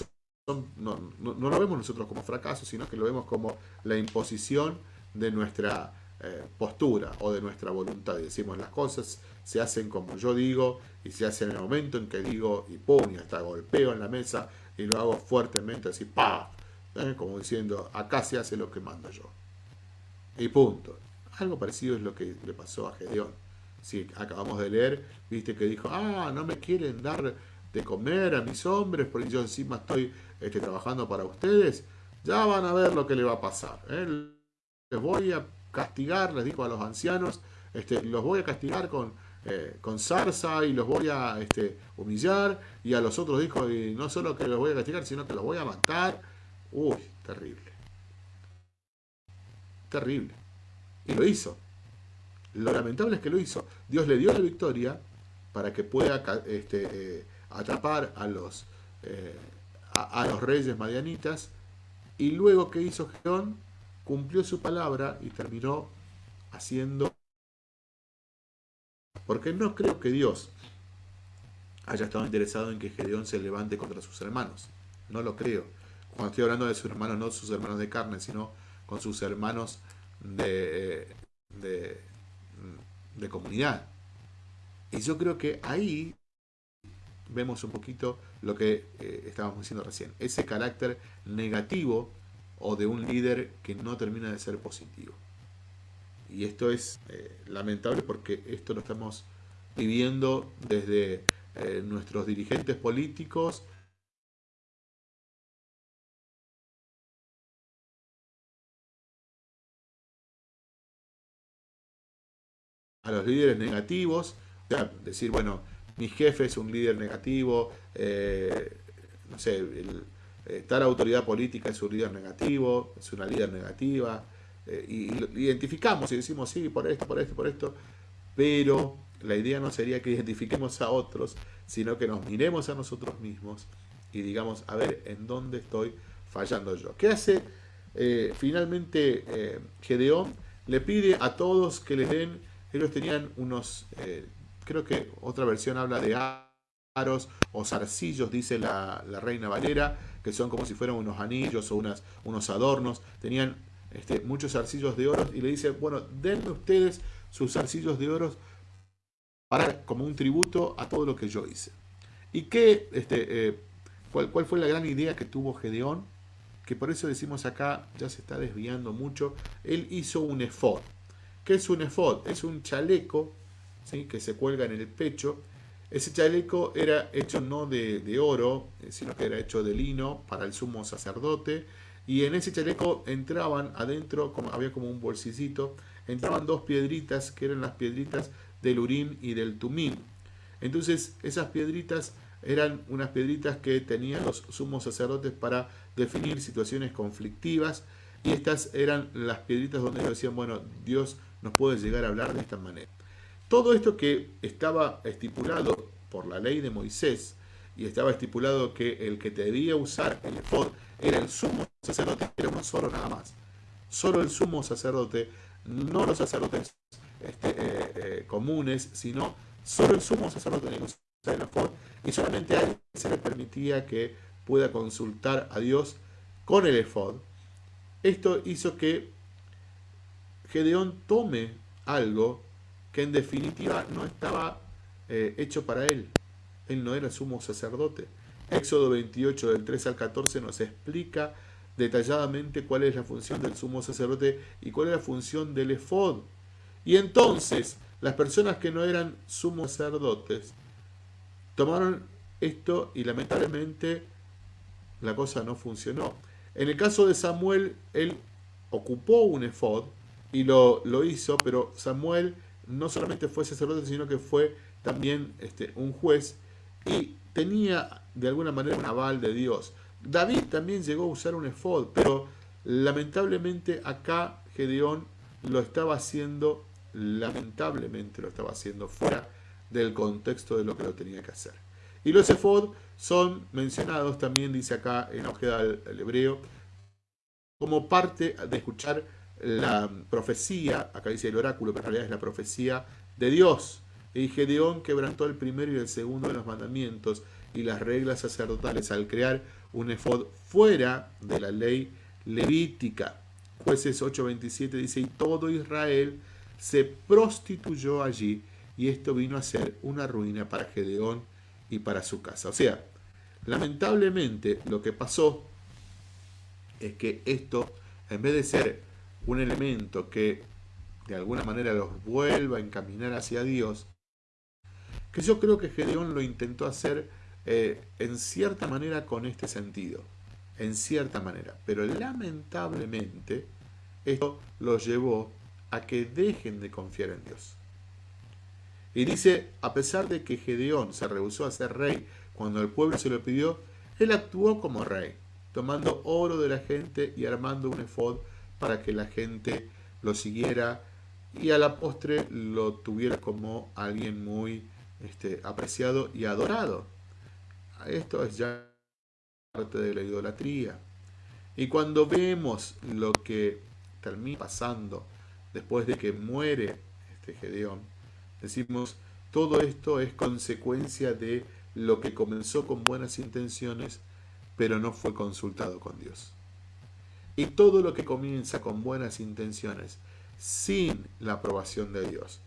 lo vemos nosotros como fracaso, sino que lo vemos como la imposición de nuestra eh, postura o de nuestra voluntad. decimos las cosas se hacen como yo digo y se hace en el momento en que digo y pum, y hasta golpeo en la mesa y lo hago fuertemente así, pa, ¿eh? como diciendo, acá se hace lo que mando yo. Y punto. Algo parecido es lo que le pasó a Gedeón. Si acabamos de leer, viste que dijo, ah, no me quieren dar de comer a mis hombres porque yo encima estoy este, trabajando para ustedes, ya van a ver lo que le va a pasar. ¿eh? les voy a castigar, les digo a los ancianos, este, los voy a castigar con, eh, con zarza y los voy a este, humillar, y a los otros dijo, y no solo que los voy a castigar, sino que los voy a matar. Uy, terrible. Terrible. Y lo hizo. Lo lamentable es que lo hizo. Dios le dio la victoria para que pueda este, eh, atrapar a los, eh, a, a, los reyes madianitas. Y luego, ¿qué hizo Geón? cumplió su palabra y terminó haciendo Porque no creo que Dios haya estado interesado en que Gedeón se levante contra sus hermanos. No lo creo. Cuando estoy hablando de sus hermanos, no sus hermanos de carne, sino con sus hermanos de, de, de comunidad. Y yo creo que ahí vemos un poquito lo que eh, estábamos diciendo recién, ese carácter negativo o de un líder que no termina de ser positivo. Y esto es eh, lamentable porque esto lo estamos viviendo desde eh, nuestros dirigentes políticos, a los líderes negativos, o sea, decir, bueno, mi jefe es un líder negativo, eh, no sé, eh, tal autoridad política es un líder negativo, es una líder negativa, eh, y, lo identificamos y decimos, sí, por esto, por esto, por esto, pero la idea no sería que identifiquemos a otros, sino que nos miremos a nosotros mismos y digamos, a ver, ¿en dónde estoy fallando yo? ¿Qué hace finalmente Gedeón? Le pide a todos que les den, ellos tenían unos creo que otra versión habla de aros o zarcillos, dice la, reina Valera, que son como si fueran unos anillos o unas, unos adornos. Tenían este, muchos zarcillos de oro y le dice, bueno, denme ustedes sus zarcillos de oro para, como un tributo a todo lo que yo hice. ¿Y qué, este, eh, cuál, cuál fue la gran idea que tuvo Gedeón? Que por eso decimos acá, ya se está desviando mucho, él hizo un efod. ¿Qué es un efod? Es un chaleco que se cuelga en el pecho. Ese chaleco era hecho no de, oro, eh, sino que era hecho de lino para el sumo sacerdote. Y en ese chaleco entraban adentro, como, había como un bolsicito, entraban dos piedritas que eran las piedritas del Urim y del Tumim. Entonces esas piedritas eran unas piedritas que tenían los sumos sacerdotes para definir situaciones conflictivas y estas eran las piedritas donde ellos decían, bueno, Dios nos puede llegar a hablar de esta manera. Todo esto que estaba estipulado por la ley de Moisés y estaba estipulado que el que debía usar el efod era el sumo sacerdote, era uno solo nada más. Solo el sumo sacerdote, no los sacerdotes este, eh, eh, comunes, sino solo el sumo sacerdote tenía que usar el efod y solamente a él se le permitía que pueda consultar a Dios con el efod. Esto hizo que Gedeón tome algo que en definitiva no estaba eh, hecho para él. Él no era sumo sacerdote. Éxodo 28 del 3 al 14 nos explica detalladamente cuál es la función del sumo sacerdote y cuál es la función del efod. Y entonces las personas que no eran sumos sacerdotes tomaron esto y lamentablemente la cosa no funcionó. En el caso de Samuel, él ocupó un efod y lo, lo hizo, pero Samuel no solamente fue sacerdote, sino que fue también este, un juez y tenía de alguna manera un aval de Dios. David también llegó a usar un efod, pero lamentablemente acá Gedeón lo estaba haciendo, lamentablemente lo estaba haciendo fuera del contexto de lo que lo tenía que hacer. Y los efod son mencionados también, dice acá en Ojeda el hebreo, como parte de escuchar la profecía, acá dice el oráculo, pero en realidad es la profecía de Dios. Y Gedeón quebrantó el primero y el segundo de los mandamientos y las reglas sacerdotales al crear un efod fuera de la ley levítica. Jueces 8:27 dice, y todo Israel se prostituyó allí, y esto vino a ser una ruina para Gedeón y para su casa. O sea, lamentablemente lo que pasó es que esto, en vez de ser un elemento que de alguna manera los vuelva a encaminar hacia Dios, que yo creo que Gedeón lo intentó hacer eh, en cierta manera con este sentido, en cierta manera, pero lamentablemente esto los llevó a que dejen de confiar en Dios. Y dice, a pesar de que Gedeón se rehusó a ser rey cuando el pueblo se lo pidió, él actuó como rey, tomando oro de la gente y armando un efod para que la gente lo siguiera y a la postre lo tuviera como alguien muy este, apreciado y adorado. Esto es ya parte de la idolatría. Y cuando vemos lo que termina pasando después de que muere este Gedeón, decimos, todo esto es consecuencia de lo que comenzó con buenas intenciones, pero no fue consultado con Dios. Y todo lo que comienza con buenas intenciones, sin la aprobación de Dios,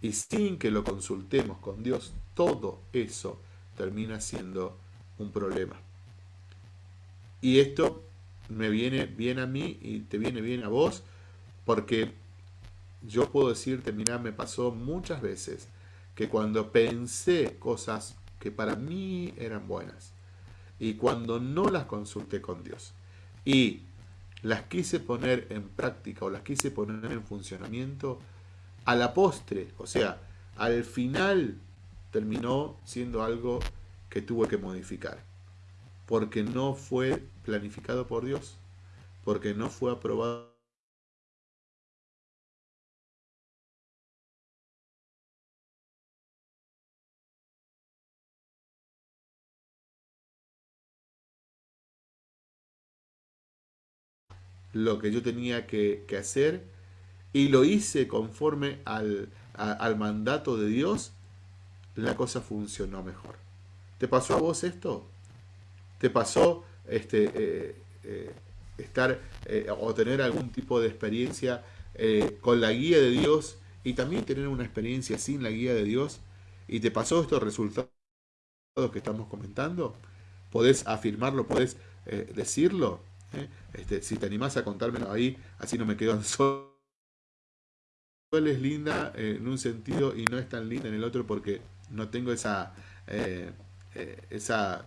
y sin que lo consultemos con Dios, todo eso termina siendo un problema. Y esto me viene bien a mí y te viene bien a vos, porque yo puedo decirte, mira, me pasó muchas veces que cuando pensé cosas que para mí eran buenas, y cuando no las consulté con Dios, y las quise poner en práctica o las quise poner en funcionamiento, a la postre, o sea, al final terminó siendo algo que tuve que modificar, porque no fue planificado por Dios, porque no fue aprobado lo que yo tenía que, hacer y lo hice conforme al, mandato de Dios, la cosa funcionó mejor. ¿Te pasó a vos esto? ¿Te pasó este, eh, eh, estar eh, o tener algún tipo de experiencia con la guía de Dios y también tener una experiencia sin la guía de Dios? ¿Y te pasó estos resultados que estamos comentando? ¿Podés afirmarlo? ¿Podés decirlo? ¿Eh? Este, si te animás a contármelo ahí, así no me quedo solo. Es linda en un sentido y no es tan linda en el otro porque no tengo esa, eh, eh, esa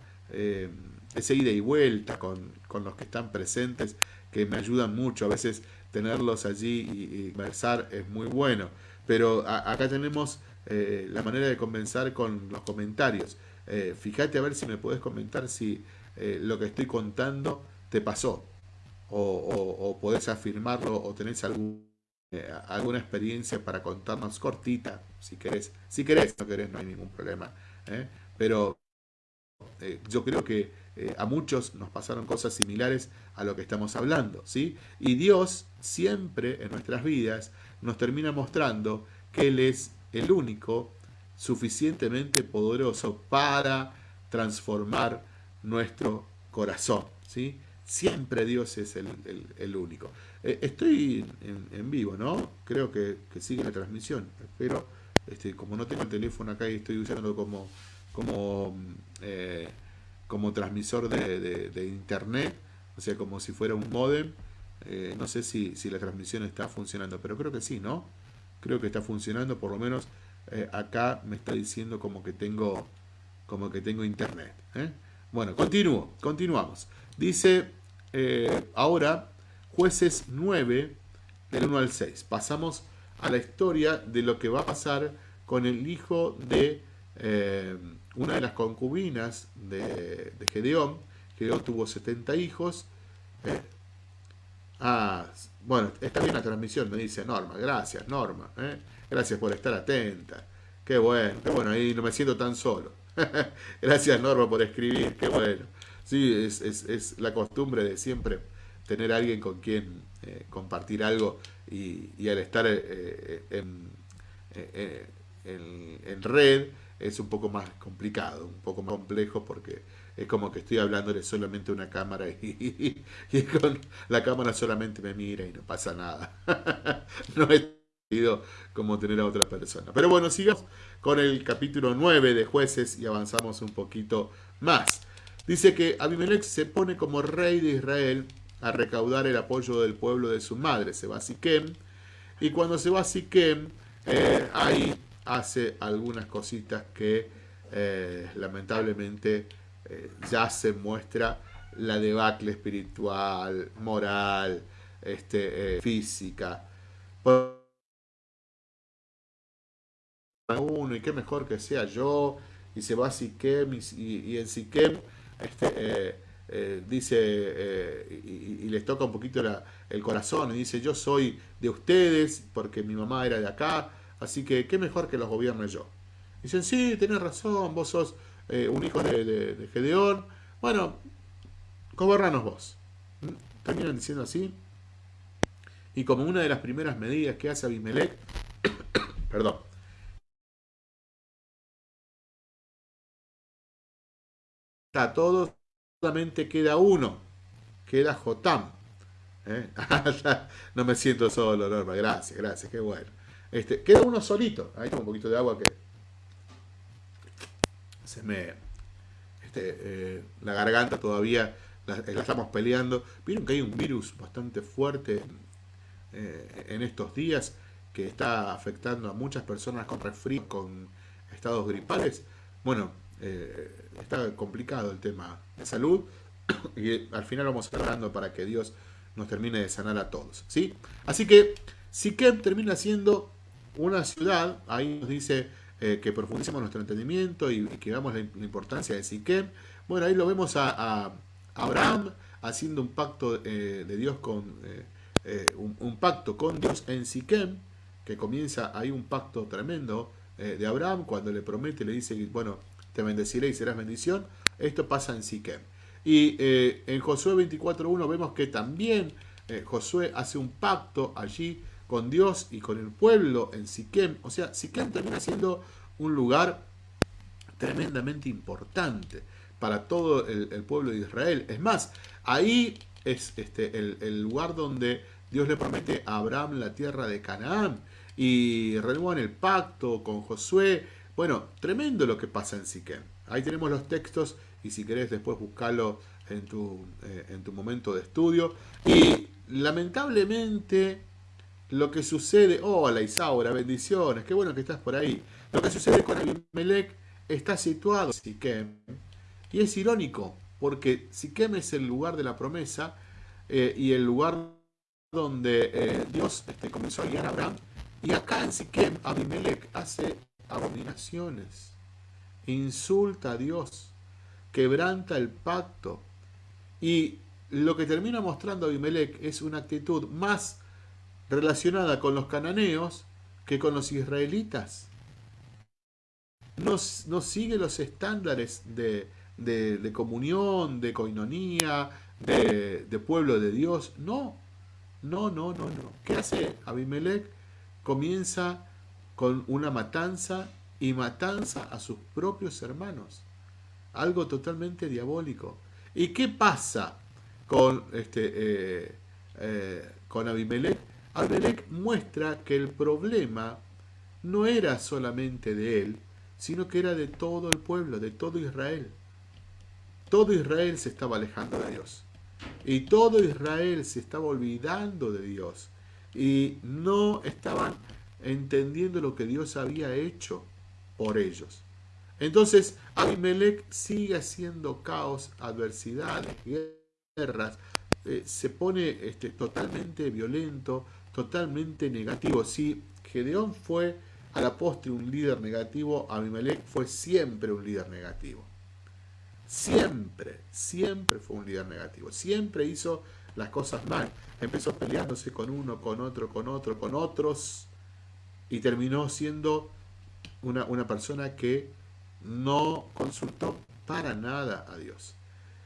esa ida y vuelta con, los que están presentes que me ayudan mucho. A veces tenerlos allí y, conversar es muy bueno. Pero acá tenemos la manera de conversar con los comentarios. fíjate a ver si me puedes comentar si lo que estoy contando te pasó, o, podés afirmarlo, o tenés algún, eh, alguna experiencia para contarnos cortita, si querés. Si querés, no querés, no hay ningún problema. ¿eh? Pero eh, yo creo que a muchos nos pasaron cosas similares a lo que estamos hablando, ¿sí? Y Dios siempre en nuestras vidas nos termina mostrando que Él es el único suficientemente poderoso para transformar nuestro corazón, ¿sí? Siempre Dios es el, único. Eh, estoy en, vivo, ¿no? Creo que, sigue la transmisión. Pero este, como no tengo el teléfono acá y estoy usándolo como, como, eh, como transmisor de, internet, o sea, como si fuera un modem, eh, no sé si, si, la transmisión está funcionando, pero creo que sí, ¿no? Creo que está funcionando, por lo menos acá me está diciendo como que tengo, como que tengo internet. Bueno, continúo, continuamos. Dice eh, ahora jueces 9 del 1 al 6. Pasamos a la historia de lo que va a pasar con el hijo de eh, una de las concubinas de, Gedeón. Gedeón tuvo 70 hijos. Eh, ah, bueno, está bien la transmisión, me dice Norma. Gracias, Norma. Gracias por estar atenta. Qué bueno, qué bueno, ahí no me siento tan solo. <laughs> Gracias, Norma, por escribir. Qué bueno. Sí, es, la costumbre de siempre tener alguien con quien eh, compartir algo y, al estar eh, eh, en, red es un poco más complicado, un poco más complejo porque es como que estoy hablándole solamente a una cámara y, <laughs> y, con la cámara solamente me mira y no pasa nada. <laughs> no es como tener a otra persona. Pero bueno, sigamos con el capítulo 9 de jueces y avanzamos un poquito más. Dice que Abimelech se pone como rey de Israel a recaudar el apoyo del pueblo de su madre. Se va a Siquem. Y cuando se va a Siquem, eh, ahí hace algunas cositas que eh, lamentablemente eh, ya se muestra la debacle espiritual, moral, este, física. Uno, y qué mejor que sea yo, y se va a Siquem, y en Siquem este, eh, eh, dice, eh, y, les toca un poquito el corazón, y dice, yo soy de ustedes, porque mi mamá era de acá, así que qué mejor que los gobierne yo. Dicen, sí, tenés razón, vos sos un hijo de, Gedeón, bueno, gobernanos vos. Terminan diciendo así. Y como una de las primeras medidas que hace Abimelech, <coughs> perdón, está todo, solamente queda uno, queda Jotam. ¿eh? <laughs> no me siento solo, Norma, gracias, gracias, qué bueno. Este, queda uno solito, ahí tengo un poquito de agua que se me... Este, eh, la garganta todavía la, estamos peleando. Vieron que hay un virus bastante fuerte eh, en estos días que está afectando a muchas personas con resfrío, con estados gripales. Bueno, eh, está complicado el tema de salud <coughs> y al final vamos hablando para que Dios nos termine de sanar a todos. ¿sí? Así que Siquem termina siendo una ciudad, ahí nos dice eh, que profundicemos nuestro entendimiento y, que veamos la, importancia de Siquem. Bueno, ahí lo vemos a, Abraham haciendo un pacto de Dios con un, un, pacto con Dios en Siquem que comienza ahí un pacto tremendo eh, de Abraham, cuando le promete, le dice, bueno, te bendeciré y serás bendición. Esto pasa en Siquem. Y eh, en Josué 24.1 vemos que también eh, Josué hace un pacto allí con Dios y con el pueblo en Siquem. O sea, Siquem termina siendo un lugar tremendamente importante para todo el, pueblo de Israel. Es más, ahí es este, el, el lugar donde Dios le promete a Abraham la tierra de Canaán y renuevan el pacto con Josué. Bueno, tremendo lo que pasa en Siquem. Ahí tenemos los textos y si querés después buscarlo en tu, eh, en tu momento de estudio. Y lamentablemente lo que sucede... Hola Isaura, bendiciones, qué bueno que estás por ahí. Lo que sucede con Abimelech está situado en Siquem. Y es irónico, porque Siquem es el lugar de la promesa eh, y el lugar donde eh, Dios este, comenzó a guiar a Abraham y acá en Siquem, Abimelech hace abominaciones, insulta a Dios, quebranta el pacto. Y lo que termina mostrando Abimelech es una actitud más relacionada con los cananeos que con los israelitas. No, no sigue los estándares de, de, comunión, de coinonía, de, pueblo de Dios. No, no, no, no, no. ¿Qué hace Abimelech? comienza con una matanza y matanza a sus propios hermanos. Algo totalmente diabólico. ¿Y qué pasa con, este, eh, eh, con Abimelech? Abimelech muestra que el problema no era solamente de él, sino que era de todo el pueblo, de todo Israel. Todo Israel se estaba alejando de Dios. Y todo Israel se estaba olvidando de Dios y no estaban entendiendo lo que Dios había hecho por ellos. Entonces Abimelech sigue haciendo caos, adversidades, guerras, eh, se pone este, totalmente violento, totalmente negativo. Si Gedeón fue a la postre un líder negativo, Abimelech fue siempre un líder negativo. Siempre, siempre fue un líder negativo. Siempre hizo las cosas mal. Empezó peleándose con uno, con otro, con otro, con otros, y terminó siendo una, una persona que no consultó para nada a Dios.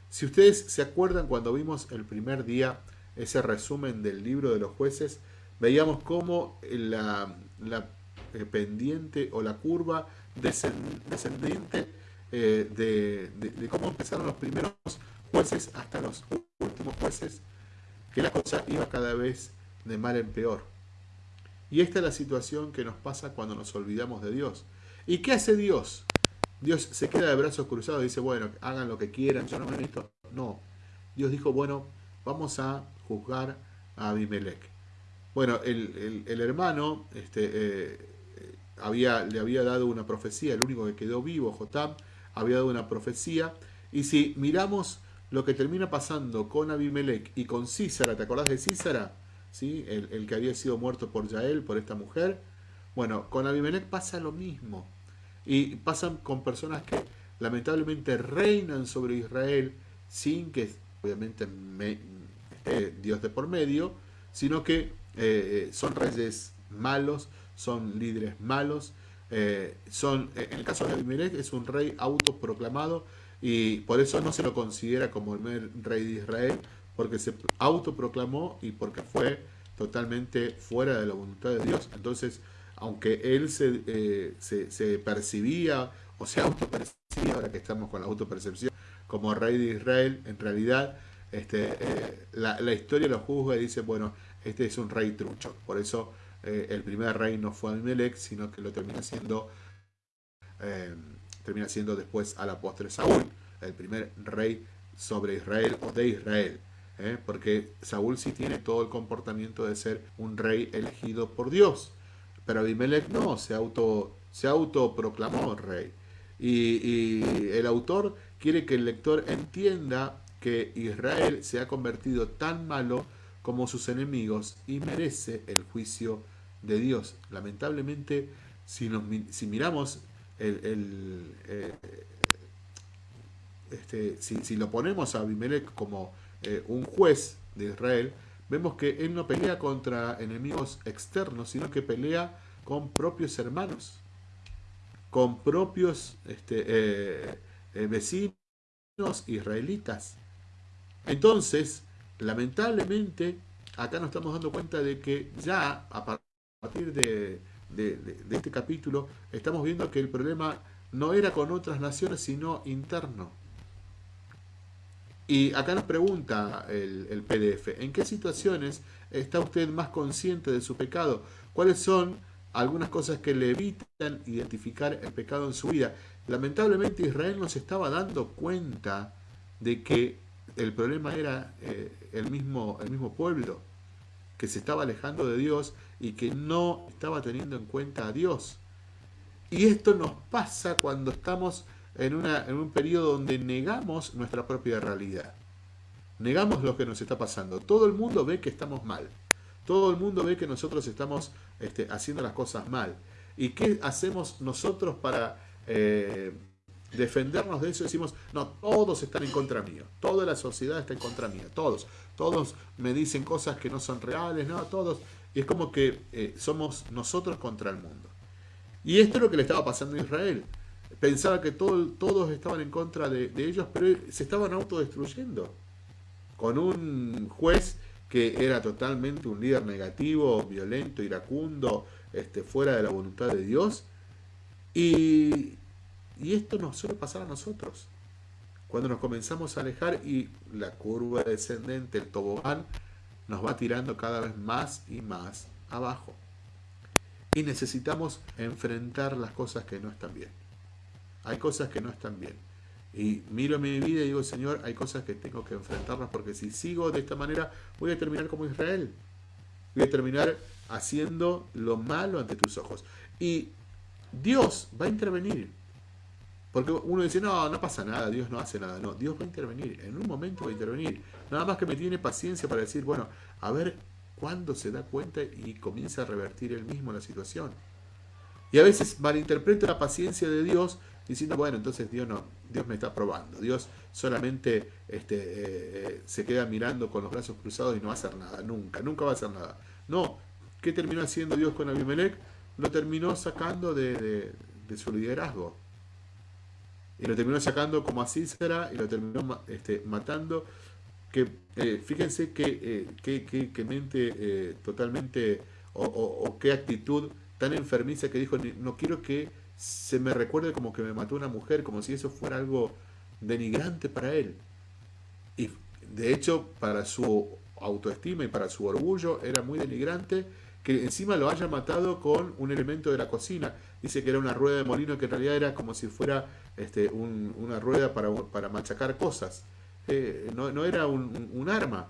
Si ustedes se acuerdan cuando vimos el primer día ese resumen del libro de los jueces, veíamos cómo la, la eh, pendiente o la curva descendiente eh, de, de, cómo empezaron los primeros jueces hasta los últimos jueces que la cosa iba cada vez de mal en peor. Y esta es la situación que nos pasa cuando nos olvidamos de Dios. ¿Y qué hace Dios? Dios se queda de brazos cruzados y dice, bueno, hagan lo que quieran, yo no me meto. No. Dios dijo, bueno, vamos a juzgar a Abimelech. Bueno, el, hermano este, eh, había, le había dado una profecía, el único que quedó vivo, Jotam, había dado una profecía. Y si miramos lo que termina pasando con Abimelech y con Císara, ¿te acordás de Císara? ¿Sí? El, que había sido muerto por Yael, por esta mujer. Bueno, con Abimelech pasa lo mismo. Y pasan con personas que lamentablemente reinan sobre Israel sin que obviamente esté Dios de por medio, sino que eh, eh, son reyes malos, son líderes malos, eh, son, en el caso de Abimelech es un rey autoproclamado y por eso no se lo considera como el rey de Israel, porque se autoproclamó y porque fue totalmente fuera de la voluntad de Dios. Entonces, aunque él se, eh, se, percibía o se autopercibía, ahora que estamos con la autopercepción, como rey de Israel, en realidad este, eh, la, historia lo juzga y dice, bueno, este es un rey trucho. Por eso eh, el primer rey no fue Abimelech, sino que lo termina siendo, termina siendo después a la postre Saúl, el primer rey sobre Israel o de Israel. Porque Saúl sí tiene todo el comportamiento de ser un rey elegido por Dios. Pero Abimelech no, se auto se autoproclamó rey. Y, el autor quiere que el lector entienda que Israel se ha convertido tan malo como sus enemigos y merece el juicio de Dios. Lamentablemente, si, nos, si miramos el, eh, este, si, lo ponemos a Abimelech como eh, un juez de Israel, vemos que él no pelea contra enemigos externos, sino que pelea con propios hermanos con propios este, eh, eh, vecinos israelitas. Entonces, lamentablemente, acá nos estamos dando cuenta de que ya a partir de, este capítulo estamos viendo que el problema no era con otras naciones, sino interno. Y acá nos pregunta el, el PDF, ¿en qué situaciones está usted más consciente de su pecado? ¿Cuáles son algunas cosas que le evitan identificar el pecado en su vida. Lamentablemente Israel no se estaba dando cuenta de que el problema era eh, el, mismo, el mismo pueblo, que se estaba alejando de Dios y que no estaba teniendo en cuenta a Dios. Y esto nos pasa cuando estamos en, una, en un periodo donde negamos nuestra propia realidad. Negamos lo que nos está pasando. Todo el mundo ve que estamos mal. Todo el mundo ve que nosotros estamos este, haciendo las cosas mal. ¿Y qué hacemos nosotros para eh, defendernos de eso? Decimos, no, todos están en contra mío. Toda la sociedad está en contra mía. Todos. Todos me dicen cosas que no son reales. No, todos. Y es como que eh, somos nosotros contra el mundo. Y esto es lo que le estaba pasando a Israel. Pensaba que todos estaban en contra de ellos, pero se estaban autodestruyendo. Con un juez que era totalmente un líder negativo, violento, iracundo, este, fuera de la voluntad de Dios. Y, esto nos suele pasar a nosotros. Cuando nos comenzamos a alejar y la curva descendente, el tobogán, nos va tirando cada vez más y más abajo. Y necesitamos enfrentar las cosas que no están bien. Hay cosas que no están bien. Y miro mi vida y digo, Señor, hay cosas que tengo que enfrentarlas porque si sigo de esta manera voy a terminar como Israel. Voy a terminar haciendo lo malo ante tus ojos. Y Dios va a intervenir. Porque uno dice, no, no pasa nada, Dios no hace nada. No, Dios va a intervenir. En un momento va a intervenir. Nada más que me tiene paciencia para decir, bueno, a ver cuándo se da cuenta y comienza a revertir él mismo la situación. Y a veces malinterpreta la paciencia de Dios diciendo, bueno, entonces Dios no, Dios me está probando. Dios solamente este, eh, eh, se queda mirando con los brazos cruzados y no va a hacer nada, nunca, nunca va a hacer nada. No, ¿qué terminó haciendo Dios con Abimelech? Lo terminó sacando de, su liderazgo. Y lo terminó sacando como a Cícera y lo terminó este, matando. Que eh, fíjense que, que, mente totalmente o qué actitud tan enfermiza que dijo, no quiero que se me recuerde como que me mató una mujer, como si eso fuera algo denigrante para él. Y de hecho, para su autoestima y para su orgullo era muy denigrante que encima lo haya matado con un elemento de la cocina. Dice que era una rueda de molino que en realidad era como si fuera este, una rueda para, para, machacar cosas. Eh, no, era un, arma.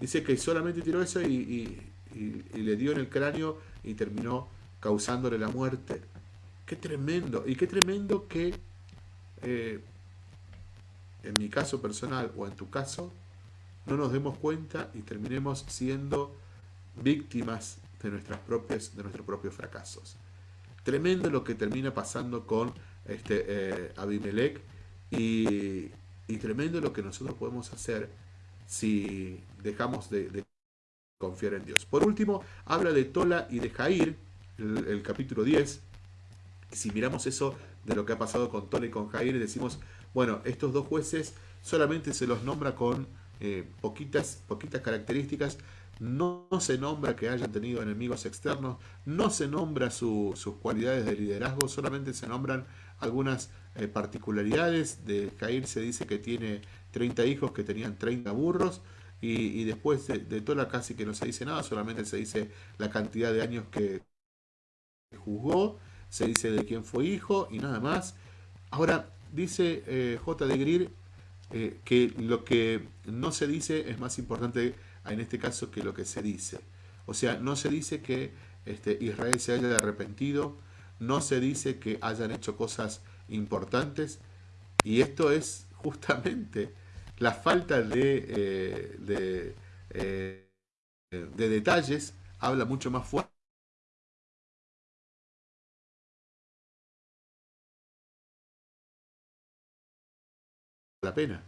Dice que solamente tiró eso y le dio en el cráneo y terminó causándole la muerte. Qué tremendo. Y qué tremendo que eh, en mi caso personal o en tu caso no nos demos cuenta y terminemos siendo víctimas de, nuestras propias, de nuestros propios fracasos. Tremendo lo que termina pasando con este, eh, Abimelech y, tremendo lo que nosotros podemos hacer si dejamos de, confiar en Dios. Por último, habla de Tola y de Jair, el capítulo 10, si miramos eso de lo que ha pasado con Tole y con Jair, decimos, bueno, estos dos jueces solamente se los nombra con eh, poquitas, poquitas características no, se nombra que hayan tenido enemigos externos, no se nombra sus cualidades de liderazgo, solamente se nombran algunas eh, particularidades. De Jair se dice que tiene 30 hijos que tenían 30 burros, y, después de, de, toda casi que no se dice nada, solamente se dice la cantidad de años que juzgó, se dice de quién fue hijo y nada más. Ahora, dice eh, J. de Greer eh, que lo que no se dice es más importante en este caso que lo que se dice. O sea, no se dice que este, Israel se haya arrepentido, no se dice que hayan hecho cosas importantes, y esto es justamente la falta de, eh, de, de detalles, habla mucho más fuerte la pena.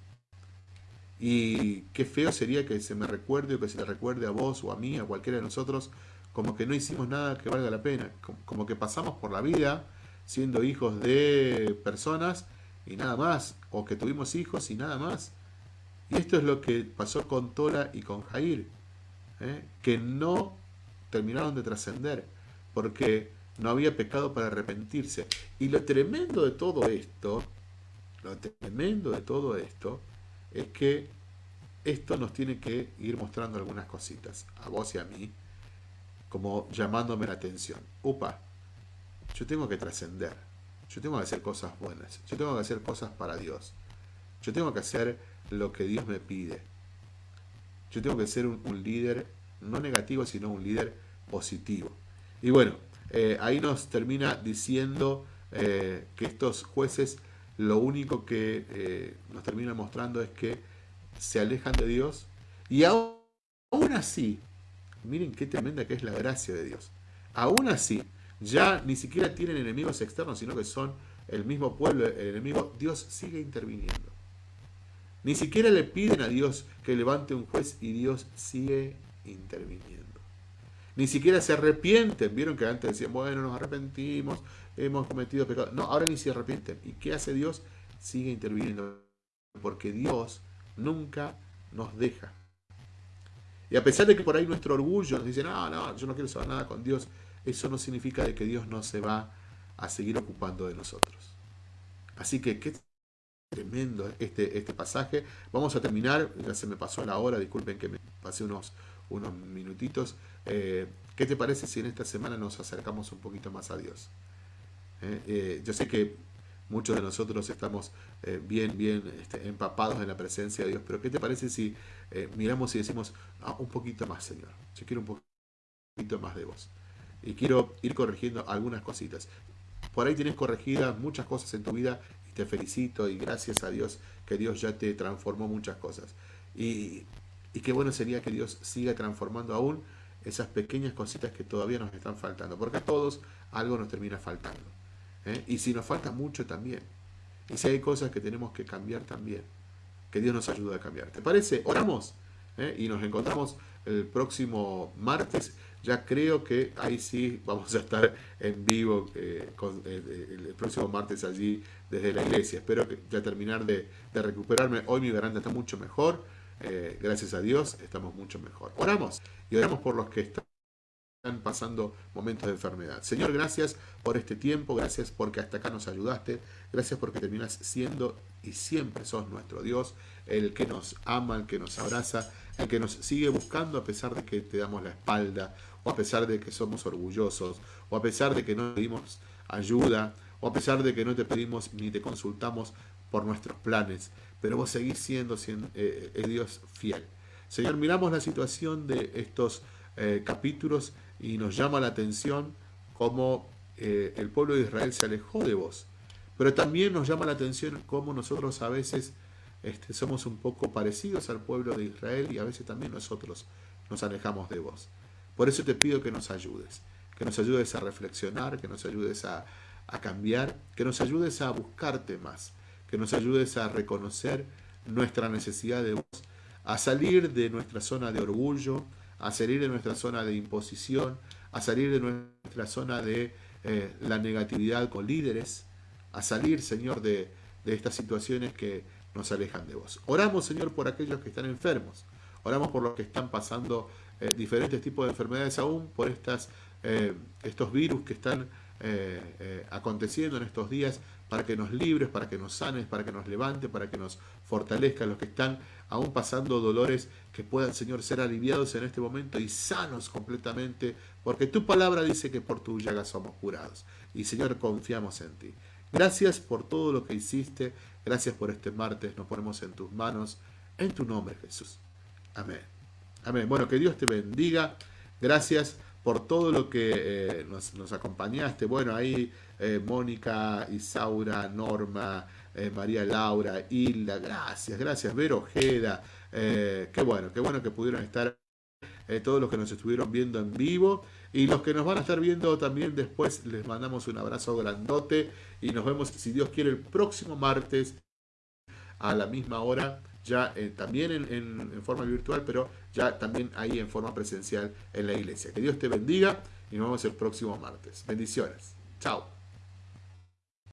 Y qué feo sería que se me recuerde o que se le recuerde a vos o a mí, a cualquiera de nosotros, como que no hicimos nada que valga la pena. Como que pasamos por la vida siendo hijos de personas y nada más. O que tuvimos hijos y nada más. Y esto es lo que pasó con Tora y con Jair. ¿eh? Que no terminaron de trascender. Porque no había pecado para arrepentirse. Y lo tremendo de todo esto lo tremendo de todo esto es que esto nos tiene que ir mostrando algunas cositas, a vos y a mí, como llamándome la atención. Upa, yo tengo que trascender, yo tengo que hacer cosas buenas, yo tengo que hacer cosas para Dios, yo tengo que hacer lo que Dios me pide. Yo tengo que ser un, líder, no negativo, sino un líder positivo. Y bueno, eh, ahí nos termina diciendo eh, que estos jueces lo único que eh, nos termina mostrando es que se alejan de Dios y aún, así, miren qué tremenda que es la gracia de Dios, aún así, ya ni siquiera tienen enemigos externos, sino que son el mismo pueblo, el enemigo, Dios sigue interviniendo. Ni siquiera le piden a Dios que levante un juez y Dios sigue interviniendo. Ni siquiera se arrepienten. Vieron que antes decían, bueno, nos arrepentimos, hemos cometido pecado. No, ahora ni se arrepienten. ¿Y qué hace Dios? Sigue interviniendo. Porque Dios nunca nos deja. Y a pesar de que por ahí nuestro orgullo nos dice, no, no, yo no quiero saber nada con Dios, eso no significa de que Dios no se va a seguir ocupando de nosotros. Así que qué tremendo este, este pasaje. Vamos a terminar, ya se me pasó la hora, disculpen que me pasé unos, unos minutitos. Eh, ¿Qué te parece si en esta semana nos acercamos un poquito más a Dios? ¿Eh? Eh, yo sé que muchos de nosotros estamos eh, bien, bien este, empapados en la presencia de Dios, pero ¿qué te parece si miramos y decimos, ah, un poquito más, Señor? Yo quiero un poquito más de vos. Y quiero ir corrigiendo algunas cositas. Por ahí tienes corregidas muchas cosas en tu vida y te felicito y gracias a Dios que Dios ya te transformó muchas cosas. Y, y qué bueno sería que Dios siga transformando aún esas pequeñas cositas que todavía nos están faltando, porque a todos algo nos termina faltando. ¿Eh? Y si nos falta mucho también. Y si hay cosas que tenemos que cambiar también. Que Dios nos ayude a cambiar. ¿Te parece? Oramos. ¿eh? Y nos encontramos el próximo martes. Ya creo que ahí sí vamos a estar en vivo eh, el próximo martes allí desde la iglesia. Espero que ya terminar de, recuperarme. Hoy mi garganta está mucho mejor. gracias a Dios estamos mucho mejor. Oramos y oramos por los que están están pasando momentos de enfermedad. Señor, gracias por este tiempo, gracias porque hasta acá nos ayudaste, gracias porque terminas siendo y siempre sos nuestro Dios, el que nos ama, el que nos abraza, el que nos sigue buscando a pesar de que te damos la espalda, o a pesar de que somos orgullosos, o a pesar de que no pedimos ayuda, o a pesar de que no te pedimos ni te consultamos por nuestros planes, pero vos seguís siendo, siendo eh, el Dios fiel. Señor, miramos la situación de estos eh, capítulos y nos llama la atención cómo eh, el pueblo de Israel se alejó de vos. Pero también nos llama la atención cómo nosotros a veces este, somos un poco parecidos al pueblo de Israel y a veces también nosotros nos alejamos de vos. Por eso te pido que nos ayudes, que nos ayudes a reflexionar, que nos ayudes a, a cambiar, que nos ayudes a buscarte más, que nos ayudes a reconocer nuestra necesidad de vos, a salir de nuestra zona de orgullo, a salir de nuestra zona de imposición, a salir de nuestra zona de eh, la negatividad con líderes, a salir, Señor, de, estas situaciones que nos alejan de vos. Oramos, Señor, por aquellos que están enfermos. Oramos por los que están pasando eh, diferentes tipos de enfermedades aún por estas, estos virus que están aconteciendo en estos días para que nos libres, para que nos sanes, para que nos levante, para que nos fortalezca los que están aún pasando dolores, que puedan, Señor, ser aliviados en este momento y sanos completamente, porque tu palabra dice que por tu llaga somos curados. Y Señor, confiamos en ti. Gracias por todo lo que hiciste, gracias por este martes, nos ponemos en tus manos, en tu nombre Jesús. Amén. Amén. Bueno, que Dios te bendiga. Gracias por todo lo que eh, nos, acompañaste. Bueno, ahí eh, Mónica, Isaura, Norma, eh, María Laura, Hilda, gracias, gracias, Vero Ojeda. qué bueno, qué bueno que pudieron estar todos los que nos estuvieron viendo en vivo. Y los que nos van a estar viendo también después, les mandamos un abrazo grandote y nos vemos, si Dios quiere, el próximo martes a la misma hora, ya eh, también en, forma virtual, pero ya también ahí en forma presencial en la iglesia. Que Dios te bendiga y nos vemos el próximo martes. Bendiciones. Chao.